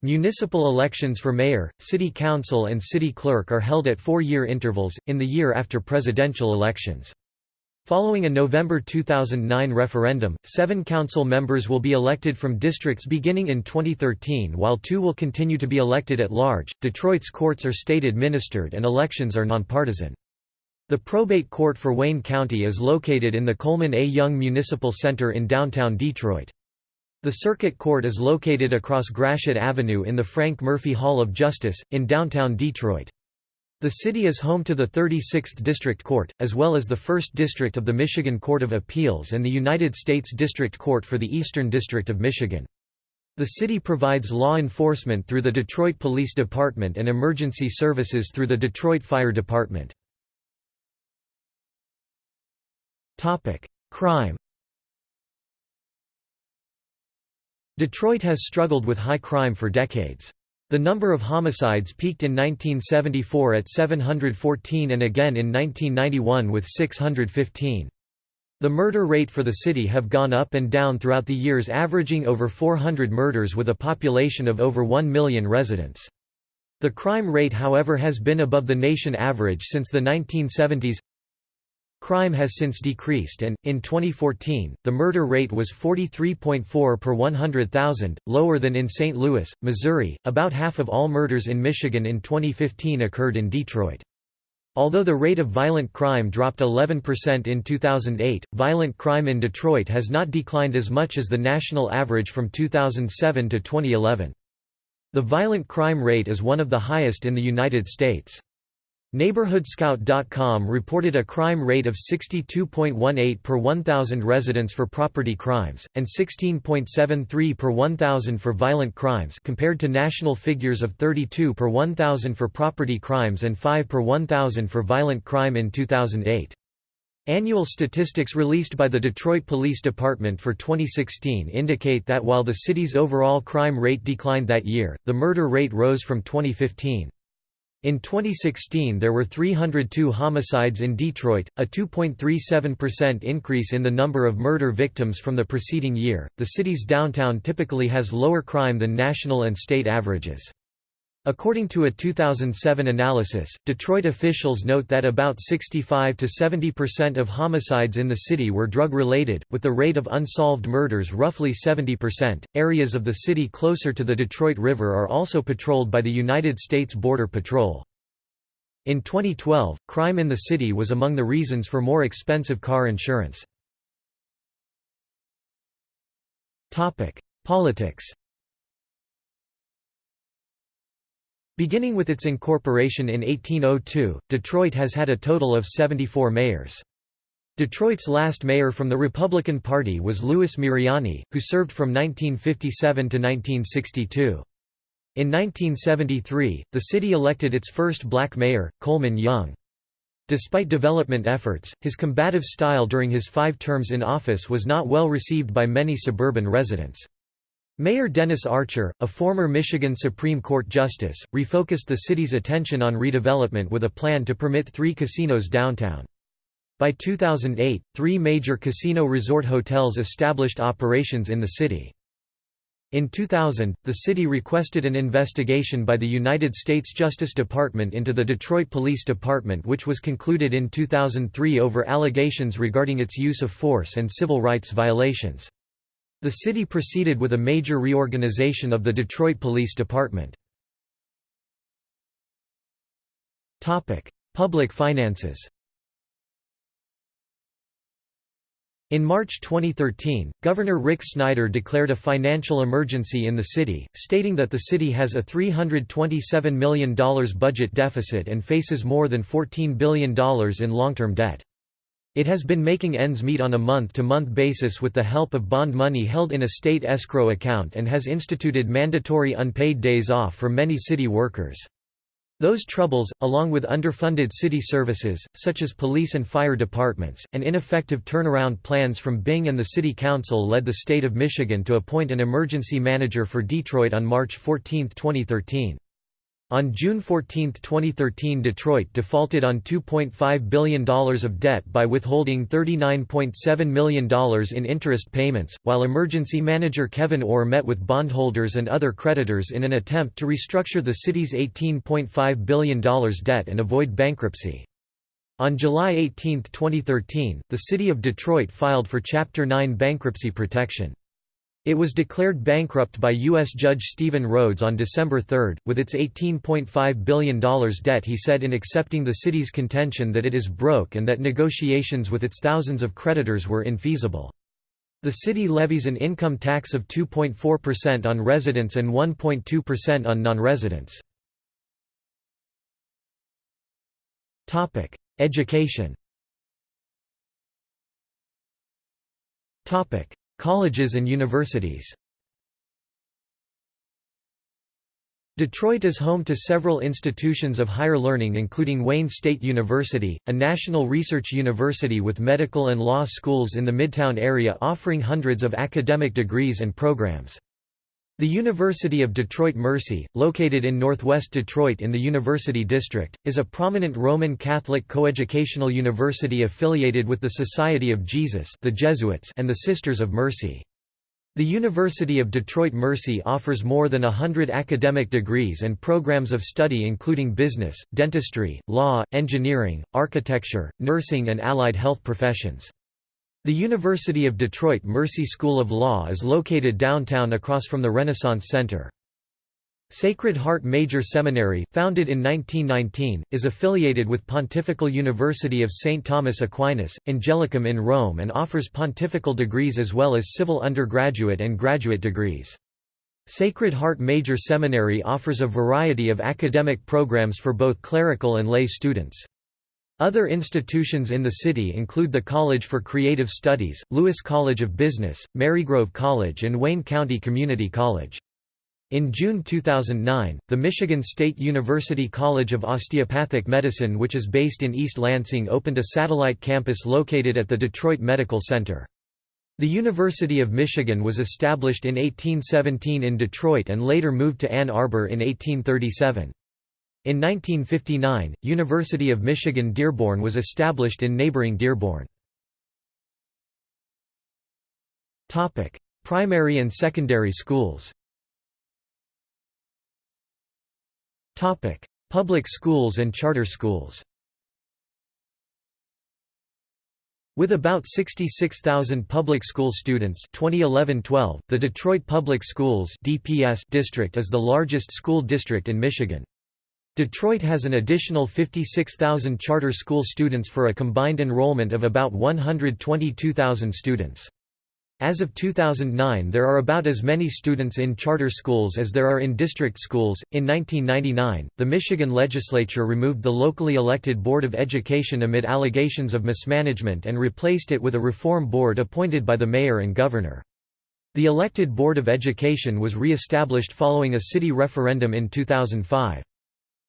Municipal elections for mayor, city council and city clerk are held at four-year intervals, in the year after presidential elections. Following a November 2009 referendum, seven council members will be elected from districts beginning in 2013 while two will continue to be elected at large. Detroit's courts are state administered and elections are nonpartisan. The probate court for Wayne County is located in the Coleman A. Young Municipal Center in downtown Detroit. The Circuit Court is located across Gratiot Avenue in the Frank Murphy Hall of Justice, in downtown Detroit. The city is home to the 36th District Court, as well as the 1st District of the Michigan Court of Appeals and the United States District Court for the Eastern District of Michigan. The city provides law enforcement through the Detroit Police Department and emergency services through the Detroit Fire Department. Crime Detroit has struggled with high crime for decades. The number of homicides peaked in 1974 at 714 and again in 1991 with 615. The murder rate for the city have gone up and down throughout the years averaging over 400 murders with a population of over 1 million residents. The crime rate however has been above the nation average since the 1970s Crime has since decreased and, in 2014, the murder rate was 43.4 per 100,000, lower than in St. Louis, Missouri. About half of all murders in Michigan in 2015 occurred in Detroit. Although the rate of violent crime dropped 11% in 2008, violent crime in Detroit has not declined as much as the national average from 2007 to 2011. The violent crime rate is one of the highest in the United States. NeighborhoodScout.com reported a crime rate of 62.18 per 1,000 residents for property crimes, and 16.73 per 1,000 for violent crimes compared to national figures of 32 per 1,000 for property crimes and 5 per 1,000 for violent crime in 2008. Annual statistics released by the Detroit Police Department for 2016 indicate that while the city's overall crime rate declined that year, the murder rate rose from 2015. In 2016 there were 302 homicides in Detroit, a 2.37% increase in the number of murder victims from the preceding year. The city's downtown typically has lower crime than national and state averages. According to a 2007 analysis, Detroit officials note that about 65 to 70% of homicides in the city were drug related, with the rate of unsolved murders roughly 70%. Areas of the city closer to the Detroit River are also patrolled by the United States Border Patrol. In 2012, crime in the city was among the reasons for more expensive car insurance. Politics Beginning with its incorporation in 1802, Detroit has had a total of 74 mayors. Detroit's last mayor from the Republican Party was Louis Miriani, who served from 1957 to 1962. In 1973, the city elected its first black mayor, Coleman Young. Despite development efforts, his combative style during his five terms in office was not well received by many suburban residents. Mayor Dennis Archer, a former Michigan Supreme Court justice, refocused the city's attention on redevelopment with a plan to permit three casinos downtown. By 2008, three major casino resort hotels established operations in the city. In 2000, the city requested an investigation by the United States Justice Department into the Detroit Police Department which was concluded in 2003 over allegations regarding its use of force and civil rights violations. The city proceeded with a major reorganization of the Detroit Police Department. Public finances In March 2013, Governor Rick Snyder declared a financial emergency in the city, stating that the city has a $327 million budget deficit and faces more than $14 billion in long-term debt. It has been making ends meet on a month-to-month -month basis with the help of bond money held in a state escrow account and has instituted mandatory unpaid days off for many city workers. Those troubles, along with underfunded city services, such as police and fire departments, and ineffective turnaround plans from Bing and the City Council led the state of Michigan to appoint an emergency manager for Detroit on March 14, 2013. On June 14, 2013 Detroit defaulted on $2.5 billion of debt by withholding $39.7 million in interest payments, while emergency manager Kevyn Orr met with bondholders and other creditors in an attempt to restructure the city's $18.5 billion debt and avoid bankruptcy. On July 18, 2013, the City of Detroit filed for Chapter 9 bankruptcy protection. It was declared bankrupt by U.S. Judge Stephen Rhodes on December 3, with its $18.5 billion debt he said in accepting the city's contention that it is broke and that negotiations with its thousands of creditors were infeasible. The city levies an income tax of 2.4% on residents and 1.2% on non-residents. Education Colleges and universities Detroit is home to several institutions of higher learning including Wayne State University, a national research university with medical and law schools in the Midtown area offering hundreds of academic degrees and programs. The University of Detroit Mercy, located in northwest Detroit in the University District, is a prominent Roman Catholic coeducational university affiliated with the Society of Jesus the Jesuits and the Sisters of Mercy. The University of Detroit Mercy offers more than a hundred academic degrees and programs of study including business, dentistry, law, engineering, architecture, nursing and allied health professions. The University of Detroit Mercy School of Law is located downtown across from the Renaissance Center. Sacred Heart Major Seminary, founded in 1919, is affiliated with Pontifical University of St. Thomas Aquinas, Angelicum in Rome and offers pontifical degrees as well as civil undergraduate and graduate degrees. Sacred Heart Major Seminary offers a variety of academic programs for both clerical and lay students. Other institutions in the city include the College for Creative Studies, Lewis College of Business, Marygrove College and Wayne County Community College. In June 2009, the Michigan State University College of Osteopathic Medicine which is based in East Lansing opened a satellite campus located at the Detroit Medical Center. The University of Michigan was established in 1817 in Detroit and later moved to Ann Arbor in 1837. In 1959, University of Michigan Dearborn was established in neighboring Dearborn. Topic: Primary and secondary schools Topic: Public schools and charter schools With about 66,000 public school students 2011-12, the Detroit Public Schools DPS district is the largest school district in Michigan. Detroit has an additional 56,000 charter school students for a combined enrollment of about 122,000 students. As of 2009, there are about as many students in charter schools as there are in district schools. In 1999, the Michigan legislature removed the locally elected Board of Education amid allegations of mismanagement and replaced it with a reform board appointed by the mayor and governor. The elected Board of Education was re-established following a city referendum in 2005.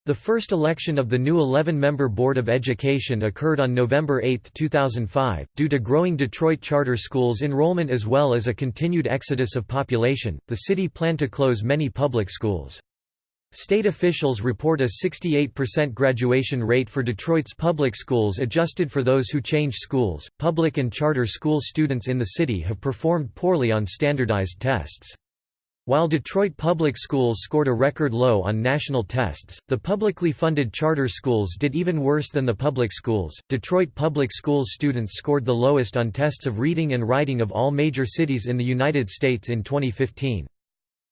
The first election of the new 11-member Board of Education occurred on November 8, 2005. Due to growing Detroit charter schools enrollment as well as a continued exodus of population, the city planned to close many public schools. State officials report a 68% graduation rate for Detroit's public schools adjusted for those who change schools. Public and charter school students in the city have performed poorly on standardized tests. While Detroit public schools scored a record low on national tests, the publicly funded charter schools did even worse than the public schools. Detroit public schools students scored the lowest on tests of reading and writing of all major cities in the United States in 2015.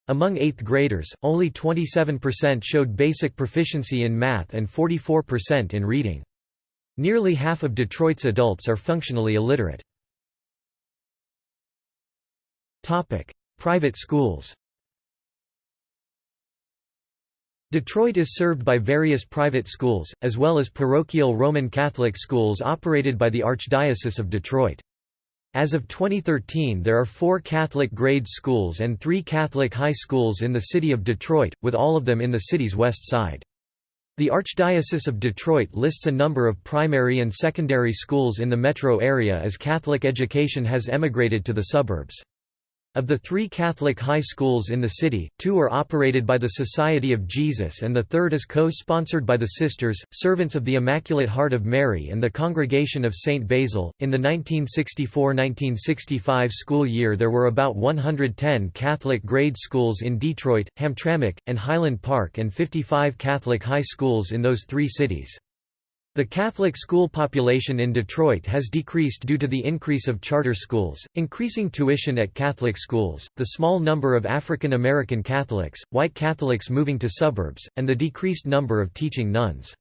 Among 8th graders, only 27% showed basic proficiency in math and 44% in reading. Nearly half of Detroit's adults are functionally illiterate. Private schools Detroit is served by various private schools, as well as parochial Roman Catholic schools operated by the Archdiocese of Detroit. As of 2013 there are four Catholic grade schools and three Catholic high schools in the city of Detroit, with all of them in the city's west side. The Archdiocese of Detroit lists a number of primary and secondary schools in the metro area as Catholic education has emigrated to the suburbs. Of the three Catholic high schools in the city, two are operated by the Society of Jesus and the third is co-sponsored by the Sisters, Servants of the Immaculate Heart of Mary and the Congregation of St. Basil. In the 1964-1965 school year there were about 110 Catholic grade schools in Detroit, Hamtramck, and Highland Park and 55 Catholic high schools in those three cities. The Catholic school population in Detroit has decreased due to the increase of charter schools, increasing tuition at Catholic schools, the small number of African American Catholics, white Catholics moving to suburbs, and the decreased number of teaching nuns.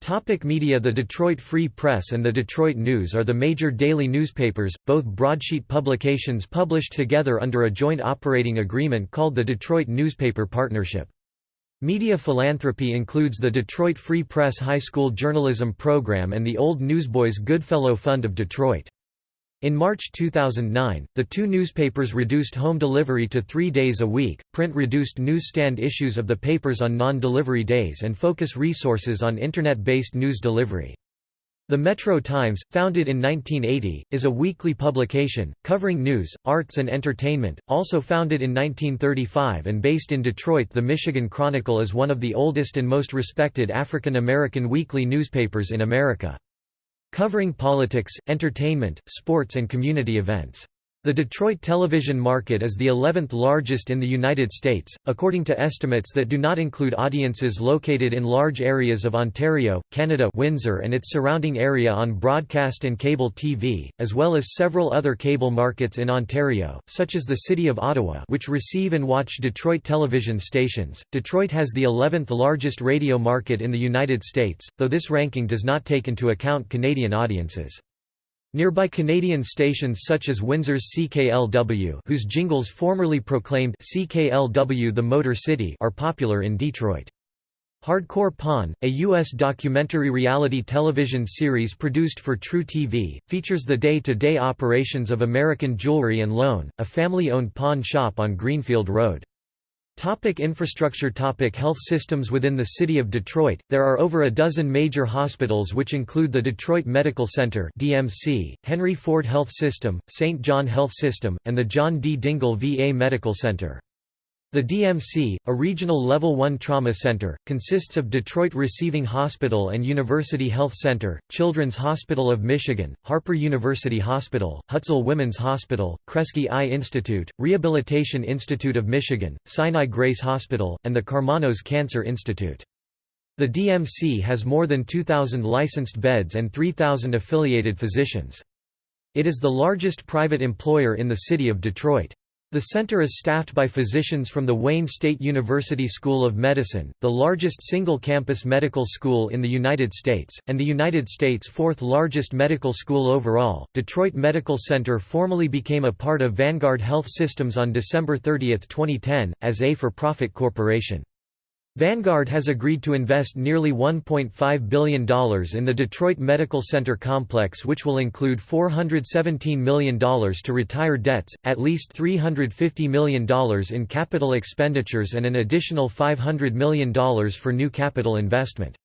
Topic media The Detroit Free Press and the Detroit News are the major daily newspapers, both broadsheet publications published together under a joint operating agreement called the Detroit Newspaper Partnership. Media philanthropy includes the Detroit Free Press High School Journalism Program and the Old Newsboys Goodfellow Fund of Detroit. In March 2009, the two newspapers reduced home delivery to three days a week, print reduced newsstand issues of the papers on non-delivery days and focus resources on Internet-based news delivery. The Metro Times, founded in 1980, is a weekly publication, covering news, arts and entertainment, also founded in 1935 and based in Detroit The Michigan Chronicle is one of the oldest and most respected African American weekly newspapers in America. Covering politics, entertainment, sports and community events. The Detroit television market is the 11th largest in the United States, according to estimates that do not include audiences located in large areas of Ontario, Canada Windsor and its surrounding area on broadcast and cable TV, as well as several other cable markets in Ontario, such as the City of Ottawa which receive and watch Detroit television stations. Detroit has the 11th largest radio market in the United States, though this ranking does not take into account Canadian audiences. Nearby Canadian stations such as Windsor's CKLW whose jingles formerly proclaimed CKLW the Motor City are popular in Detroit. Hardcore Pawn, a U.S. documentary reality television series produced for truTV, features the day-to-day -day operations of American Jewelry and Loan, a family-owned pawn shop on Greenfield Road. Topic infrastructure Topic Health systems Within the city of Detroit, there are over a dozen major hospitals which include the Detroit Medical Center DMC, Henry Ford Health System, St. John Health System, and the John D. Dingell VA Medical Center. The DMC, a regional Level 1 trauma center, consists of Detroit Receiving Hospital and University Health Center, Children's Hospital of Michigan, Harper University Hospital, Hutzel Women's Hospital, Kresge Eye Institute, Rehabilitation Institute of Michigan, Sinai Grace Hospital, and the Karmanos Cancer Institute. The DMC has more than 2,000 licensed beds and 3,000 affiliated physicians. It is the largest private employer in the city of Detroit. The center is staffed by physicians from the Wayne State University School of Medicine, the largest single-campus medical school in the United States, and the United States' fourth largest medical school overall. Detroit Medical Center formally became a part of Vanguard Health Systems on December 30, 2010, as a for-profit corporation. Vanguard has agreed to invest nearly $1.5 billion in the Detroit Medical Center complex which will include $417 million to retire debts, at least $350 million in capital expenditures and an additional $500 million for new capital investment.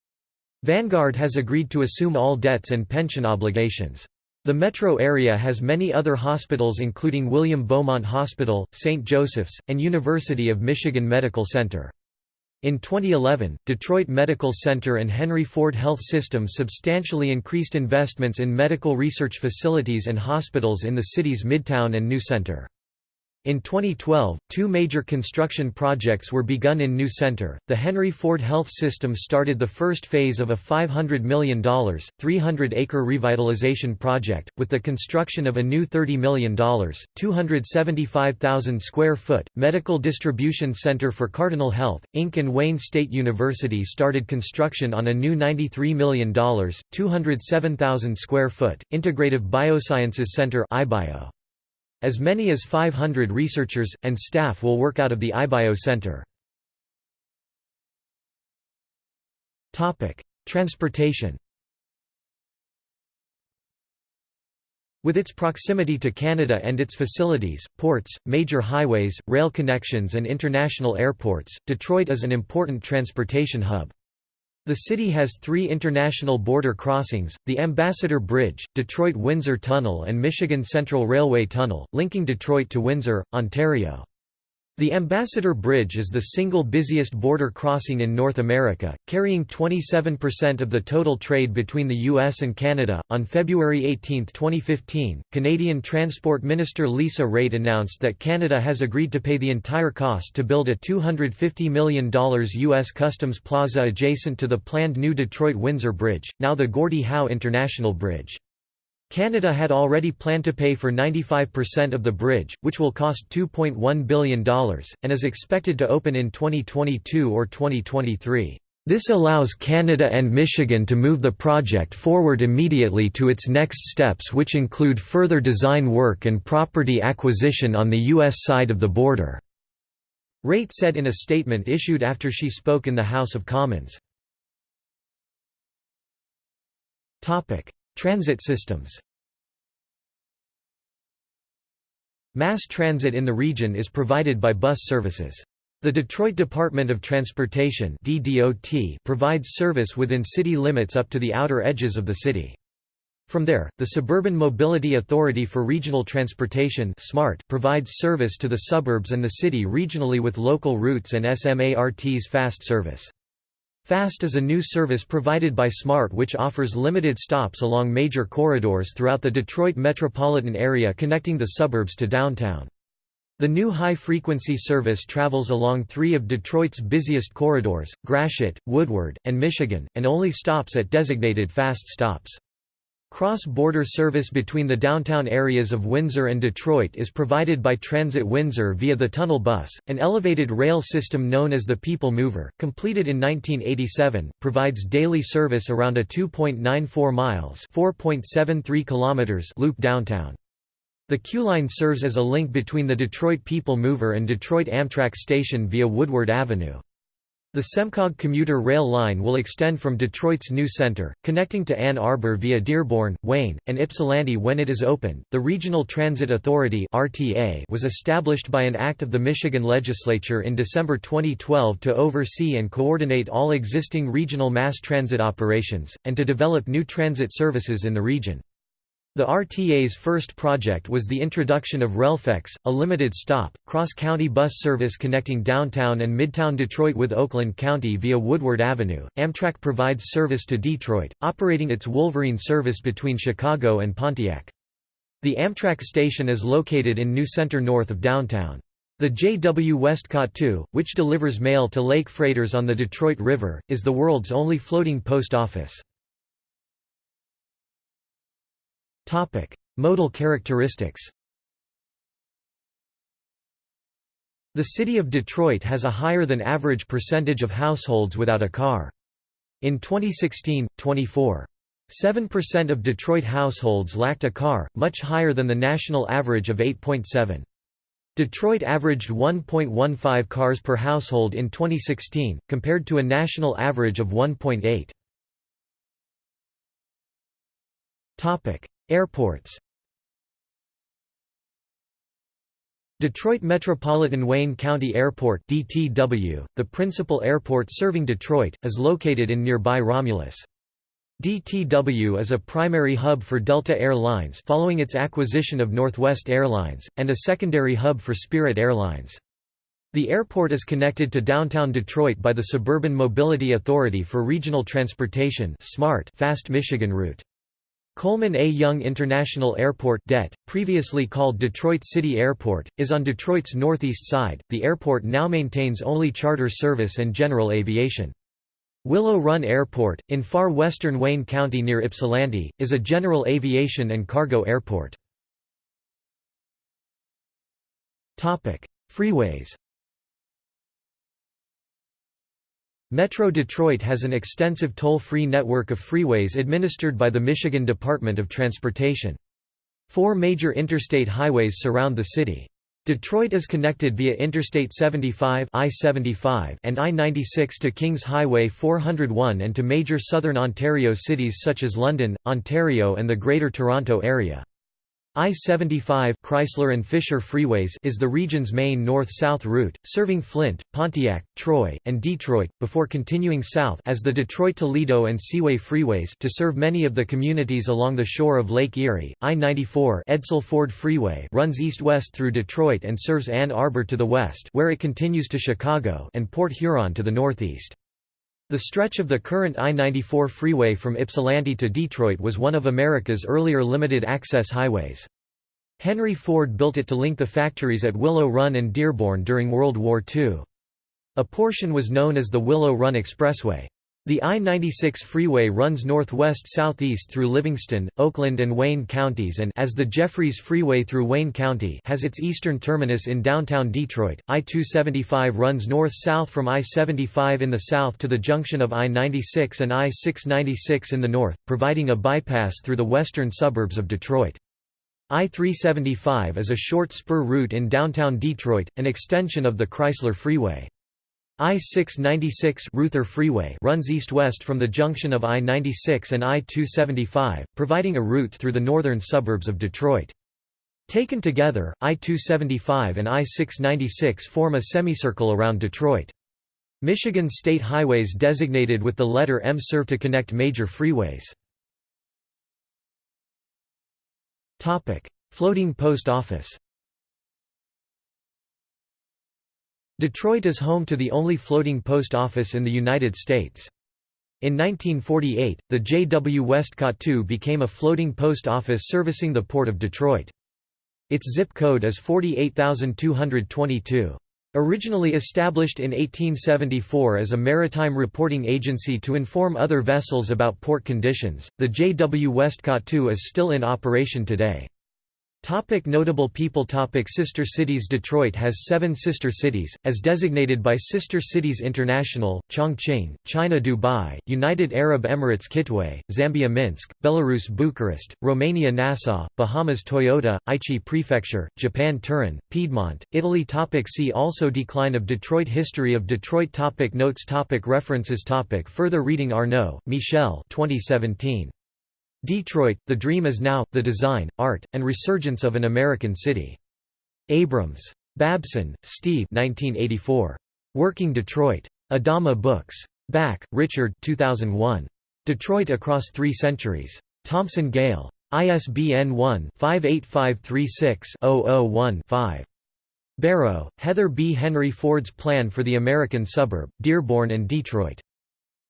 Vanguard has agreed to assume all debts and pension obligations. The metro area has many other hospitals including William Beaumont Hospital, St. Joseph's, and University of Michigan Medical Center. In 2011, Detroit Medical Center and Henry Ford Health System substantially increased investments in medical research facilities and hospitals in the city's Midtown and New Center. In 2012, two major construction projects were begun in New Center. The Henry Ford Health System started the first phase of a $500 million, 300 acre revitalization project, with the construction of a new $30 million, 275,000 square foot, medical distribution center for Cardinal Health, Inc. and Wayne State University started construction on a new $93 million, 207,000 square foot, integrative biosciences center. IBio. As many as 500 researchers, and staff will work out of the iBio Center. Transportation With its proximity to Canada and its facilities, ports, major highways, rail connections and international airports, Detroit is an important transportation hub. The city has three international border crossings, the Ambassador Bridge, Detroit-Windsor Tunnel and Michigan Central Railway Tunnel, linking Detroit to Windsor, Ontario. The Ambassador Bridge is the single busiest border crossing in North America, carrying 27% of the total trade between the US and Canada. On February 18, 2015, Canadian Transport Minister Lisa Raitt announced that Canada has agreed to pay the entire cost to build a $250 million US Customs Plaza adjacent to the planned new Detroit Windsor Bridge, now the Gordie Howe International Bridge. Canada had already planned to pay for 95% of the bridge, which will cost $2.1 billion, and is expected to open in 2022 or 2023. This allows Canada and Michigan to move the project forward immediately to its next steps which include further design work and property acquisition on the U.S. side of the border." Raitt said in a statement issued after she spoke in the House of Commons. Transit systems Mass transit in the region is provided by bus services. The Detroit Department of Transportation provides service within city limits up to the outer edges of the city. From there, the Suburban Mobility Authority for Regional Transportation provides service to the suburbs and the city regionally with local routes and SMART's fast service. FAST is a new service provided by SMART which offers limited stops along major corridors throughout the Detroit metropolitan area connecting the suburbs to downtown. The new high-frequency service travels along three of Detroit's busiest corridors, Gratiot, Woodward, and Michigan, and only stops at designated fast stops. Cross-border service between the downtown areas of Windsor and Detroit is provided by Transit Windsor via the Tunnel Bus, an elevated rail system known as the People Mover, completed in 1987, provides daily service around a 2.94 miles (4.73 kilometers) loop downtown. The Q-Line serves as a link between the Detroit People Mover and Detroit Amtrak Station via Woodward Avenue. The SEMCOG commuter rail line will extend from Detroit's new center, connecting to Ann Arbor via Dearborn, Wayne, and Ypsilanti when it is open. The Regional Transit Authority (RTA) was established by an act of the Michigan legislature in December 2012 to oversee and coordinate all existing regional mass transit operations and to develop new transit services in the region. The RTA's first project was the introduction of Reflex, a limited-stop, cross-county bus service connecting downtown and midtown Detroit with Oakland County via Woodward Avenue. Amtrak provides service to Detroit, operating its Wolverine service between Chicago and Pontiac. The Amtrak station is located in New Center north of downtown. The J.W. Westcott II, which delivers mail to lake freighters on the Detroit River, is the world's only floating post office. Topic: Modal characteristics. The city of Detroit has a higher than average percentage of households without a car. In 2016, 24.7% of Detroit households lacked a car, much higher than the national average of 8.7. Detroit averaged 1.15 cars per household in 2016, compared to a national average of 1.8. Airports Detroit Metropolitan-Wayne County Airport DTW, the principal airport serving Detroit, is located in nearby Romulus. DTW is a primary hub for Delta Air Lines following its acquisition of Northwest Airlines, and a secondary hub for Spirit Airlines. The airport is connected to downtown Detroit by the Suburban Mobility Authority for Regional Transportation SMART Fast Michigan route. Coleman A. Young International Airport DET, previously called Detroit City Airport, is on Detroit's northeast side. The airport now maintains only charter service and general aviation. Willow Run Airport, in far western Wayne County near Ypsilanti, is a general aviation and cargo airport. Freeways Metro Detroit has an extensive toll-free network of freeways administered by the Michigan Department of Transportation. Four major interstate highways surround the city. Detroit is connected via Interstate 75 I-75 and I-96 to Kings Highway 401 and to major southern Ontario cities such as London, Ontario and the Greater Toronto Area. I-75 Chrysler and Fisher Freeways is the region's main north-south route, serving Flint, Pontiac, Troy, and Detroit, before continuing south as the Detroit-Toledo and Seaway Freeways to serve many of the communities along the shore of Lake Erie. I-94 Edsel Ford Freeway runs east-west through Detroit and serves Ann Arbor to the west where it continues to Chicago and Port Huron to the northeast. The stretch of the current I-94 freeway from Ypsilanti to Detroit was one of America's earlier limited-access highways. Henry Ford built it to link the factories at Willow Run and Dearborn during World War II. A portion was known as the Willow Run Expressway. The I-96 freeway runs northwest-southeast through Livingston, Oakland and Wayne counties and as the Jeffries Freeway through Wayne County has its eastern terminus in downtown Detroit. I-275 runs north-south from I-75 in the south to the junction of I-96 and I-696 in the north, providing a bypass through the western suburbs of Detroit. I-375 is a short spur route in downtown Detroit, an extension of the Chrysler Freeway. I-696 Reuther Freeway runs east-west from the junction of I-96 and I-275, providing a route through the northern suburbs of Detroit. Taken together, I-275 and I-696 form a semicircle around Detroit. Michigan state highways designated with the letter M serve to connect major freeways. Floating post office Detroit is home to the only floating post office in the United States. In 1948, the J. W. Westcott II became a floating post office servicing the Port of Detroit. Its zip code is 48222. Originally established in 1874 as a maritime reporting agency to inform other vessels about port conditions, the J. W. Westcott II is still in operation today. Topic notable people Topic Sister cities Detroit has seven sister cities, as designated by Sister Cities International, Chongqing, China Dubai, United Arab Emirates Kitwe, Zambia Minsk, Belarus Bucharest, Romania Nassau, Bahamas Toyota, Aichi Prefecture, Japan Turin, Piedmont, Italy topic See also Decline of Detroit History of Detroit topic Notes topic References topic Further reading Arnaud, Michel 2017. Detroit, The Dream is Now, The Design, Art, and Resurgence of an American City. Abrams. Babson, Steve 1984. Working Detroit. Adama Books. Bak, Richard 2001. Detroit Across Three Centuries. Thomson Gale. ISBN 1-58536-001-5. Barrow, Heather B. Henry Ford's Plan for the American Suburb, Dearborn and Detroit.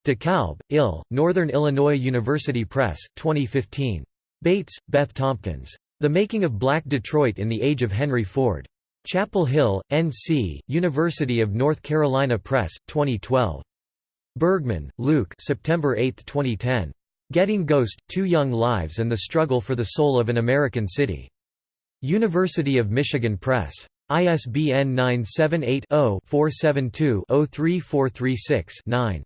DeKalb, Ill, Northern Illinois University Press, 2015. Bates, Beth Tompkins. The Making of Black Detroit in the Age of Henry Ford. Chapel Hill, N.C., University of North Carolina Press, 2012. Bergmann, Luke September 8, 2010. Getting Ghost, Two Young Lives and the Struggle for the Soul of an American City. University of Michigan Press. ISBN 978 0 472 03436 9.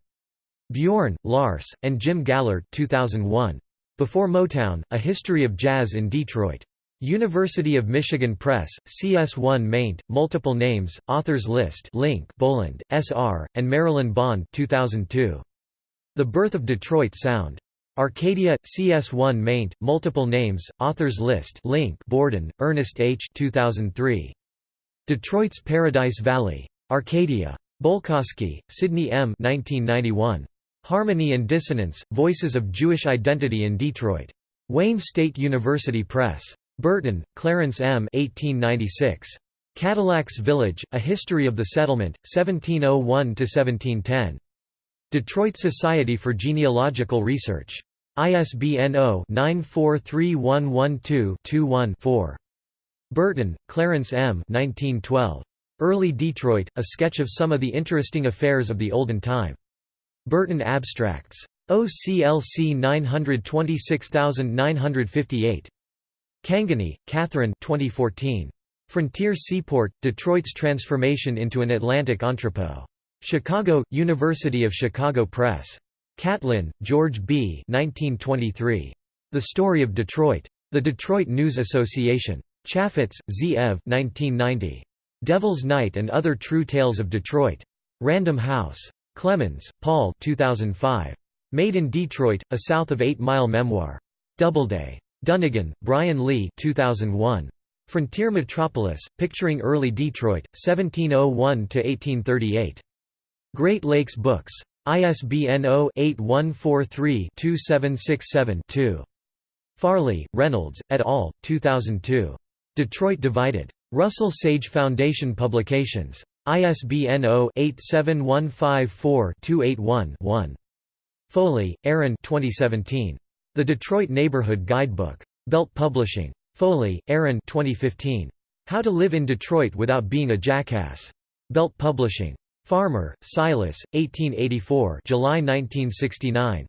Bjorn, Lars, and Jim Gallert 2001. Before Motown, A History of Jazz in Detroit. University of Michigan Press, CS1 maint, multiple names, authors list link Boland, S.R., and Marilyn Bond 2002. The Birth of Detroit Sound. Arcadia, CS1 maint, multiple names, authors list link Borden, Ernest H. 2003. Detroit's Paradise Valley. Arcadia. Bolkosky, Sidney M. 1991. Harmony and Dissonance, Voices of Jewish Identity in Detroit. Wayne State University Press. Burton, Clarence M. 1896. Cadillacs Village, A History of the Settlement, 1701–1710. Detroit Society for Genealogical Research. ISBN 0-943112-21-4. Burton, Clarence M. 1912. Early Detroit, A Sketch of Some of the Interesting Affairs of the Olden Time. Burton Abstracts. OCLC 926958. Cangany, Catherine 2014. Frontier Seaport, Detroit's Transformation into an Atlantic Entrepot. Chicago, University of Chicago Press. Catlin, George B. 1923. The Story of Detroit. The Detroit News Association. Chafets, Z. Ev. 1990. Devil's Night and Other True Tales of Detroit. Random House. Clemens, Paul 2005. Made in Detroit, a South of Eight Mile Memoir. Doubleday. Dunnigan, Brian Lee 2001. Frontier Metropolis, Picturing Early Detroit, 1701–1838. Great Lakes Books. ISBN 0-8143-2767-2. Farley, Reynolds, et al., 2002. Detroit Divided. Russell Sage Foundation Publications. ISBN 0-87154-281-1. Foley, Aaron 2017. The Detroit Neighborhood Guidebook. Belt Publishing. Foley, Aaron 2015. How to Live in Detroit Without Being a Jackass. Belt Publishing. Farmer, Silas, 1884 July 1969.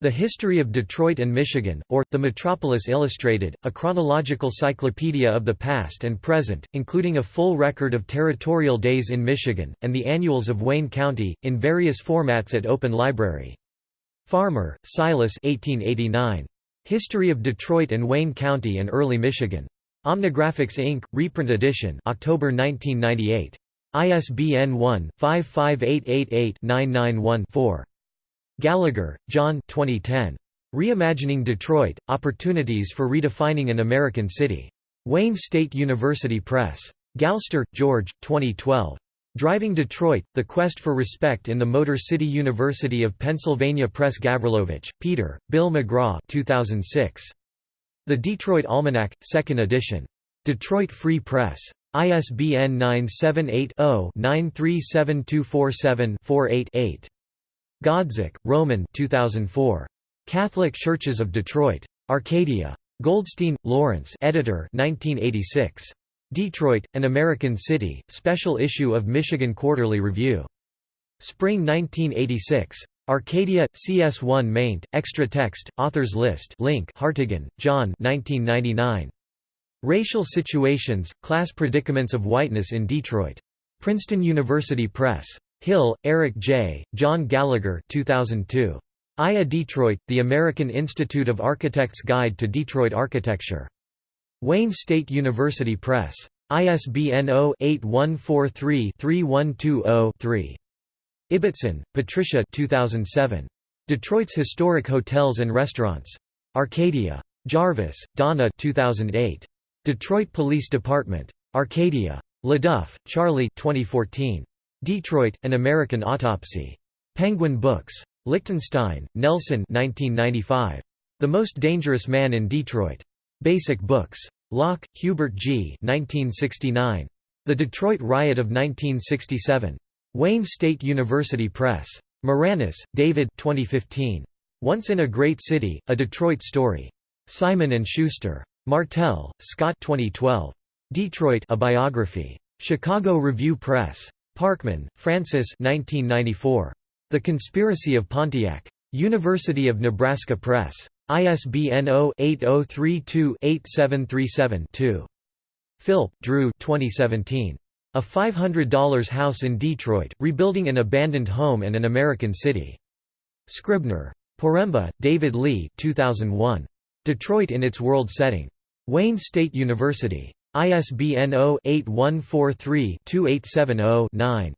The History of Detroit and Michigan, or, The Metropolis Illustrated, a chronological cyclopedia of the past and present, including a full record of territorial days in Michigan, and the annuals of Wayne County, in various formats at Open Library. Farmer, Silas 1889. History of Detroit and Wayne County and Early Michigan. Omnigraphics Inc., reprint edition October 1998. ISBN 1-55888-991-4. Gallagher, John 2010. Reimagining Detroit, Opportunities for Redefining an American City. Wayne State University Press. Galster, George, 2012. Driving Detroit, The Quest for Respect in the Motor City University of Pennsylvania Press Gavrilovich, Peter, Bill McGraw 2006. The Detroit Almanac, 2nd edition. Detroit Free Press. ISBN 978-0-937247-48-8. Godzik, Roman 2004. Catholic Churches of Detroit. Arcadia. Goldstein, Lawrence editor 1986. Detroit, An American City, special issue of Michigan Quarterly Review. Spring 1986. Arcadia, CS1 maint, extra text, authors list link Hartigan, John 1999. Racial Situations, Class Predicaments of Whiteness in Detroit. Princeton University Press. Hill, Eric J., John Gallagher 2002. IA Detroit, The American Institute of Architects Guide to Detroit Architecture. Wayne State University Press. ISBN 0-8143-3120-3. Ibbotson, Patricia 2007. Detroit's Historic Hotels and Restaurants. Arcadia. Jarvis, Donna 2008. Detroit Police Department. Arcadia. LeDuff, Charlie 2014. Detroit, An American Autopsy. Penguin Books. Lichtenstein, Nelson 1995. The Most Dangerous Man in Detroit. Basic Books. Locke, Hubert G. 1969. The Detroit Riot of 1967. Wayne State University Press. Maraniss, David 2015. Once in a Great City, A Detroit Story. Simon & Schuster. Martelle, Scott 2012. Detroit A Biography. Chicago Review Press. Parkman, Francis 1994. The Conspiracy of Pontiac. University of Nebraska Press. ISBN 0-8032-8737-2. Philp, Drew 2017. A $500 House in Detroit, Rebuilding an Abandoned Home and an American City. Scribner. Poremba, David Lee 2001. Detroit in its World Setting. Wayne State University. ISBN 0-8143-2870-9.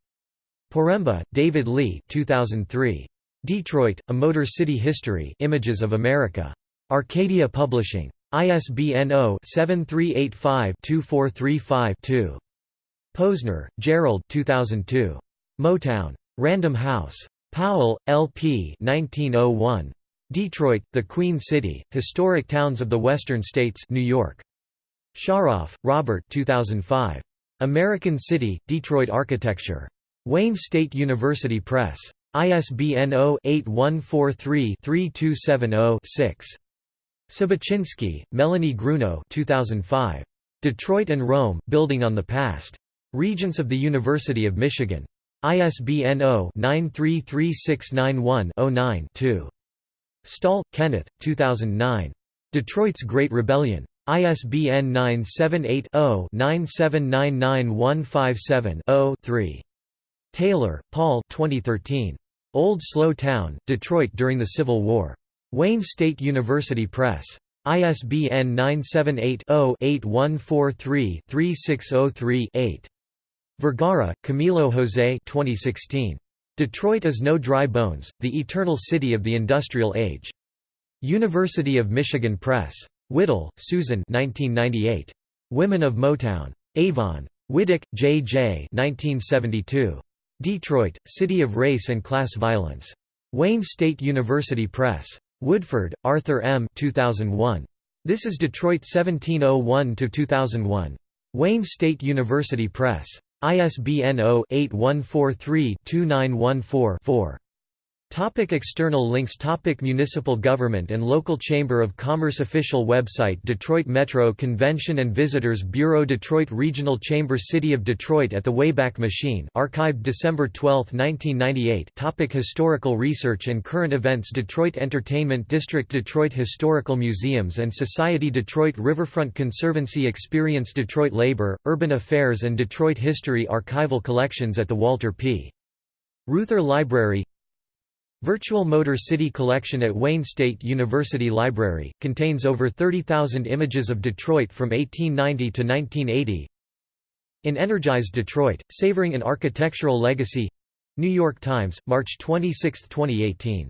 Poremba, David Lee 2003. Detroit, A Motor City History Images of America. Arcadia Publishing. ISBN 0-7385-2435-2. Posner, Gerald 2002. Motown. Random House. Powell, L.P. 1901. Detroit, the Queen City, Historic Towns of the Western States New York. Sharoff, Robert 2005. American City, Detroit Architecture. Wayne State University Press. ISBN 0-8143-3270-6. Sobocinski, Melanie Grunow 2005. Detroit and Rome, Building on the Past. Regents of the University of Michigan. ISBN 0-933691-09-2. Stahl, Kenneth, 2009. Detroit's Great Rebellion. ISBN 978-0-9799157-0-3. Taylor, Paul 2013. Old Slow Town, Detroit during the Civil War. Wayne State University Press. ISBN 978-0-8143-3603-8. Vergara, Camilo José 2016. Detroit is no dry bones, the eternal city of the industrial age. University of Michigan Press. Whitall, Susan 1998. Women of Motown. Avon. Widick, J. J. 1972. Detroit, City of Race and Class Violence. Wayne State University Press. Woodford, Arthur M. 2001. This is Detroit 1701–2001. Wayne State University Press. ISBN 0-8143-2914-4. Topic external links Topic Municipal government and local Chamber of Commerce Official website Detroit Metro Convention and Visitors Bureau Detroit Regional Chamber City of Detroit at the Wayback Machine archived December 12, 1998 Topic Historical research and current events Detroit Entertainment District Detroit Historical Museums and Society Detroit Riverfront Conservancy Experience Detroit Labor, Urban Affairs and Detroit History Archival collections at the Walter P. Reuther Library Virtual Motor City Collection at Wayne State University Library, contains over 30,000 images of Detroit from 1890 to 1980 In Energized Detroit, Savoring an Architectural Legacy. New York Times, March 26, 2018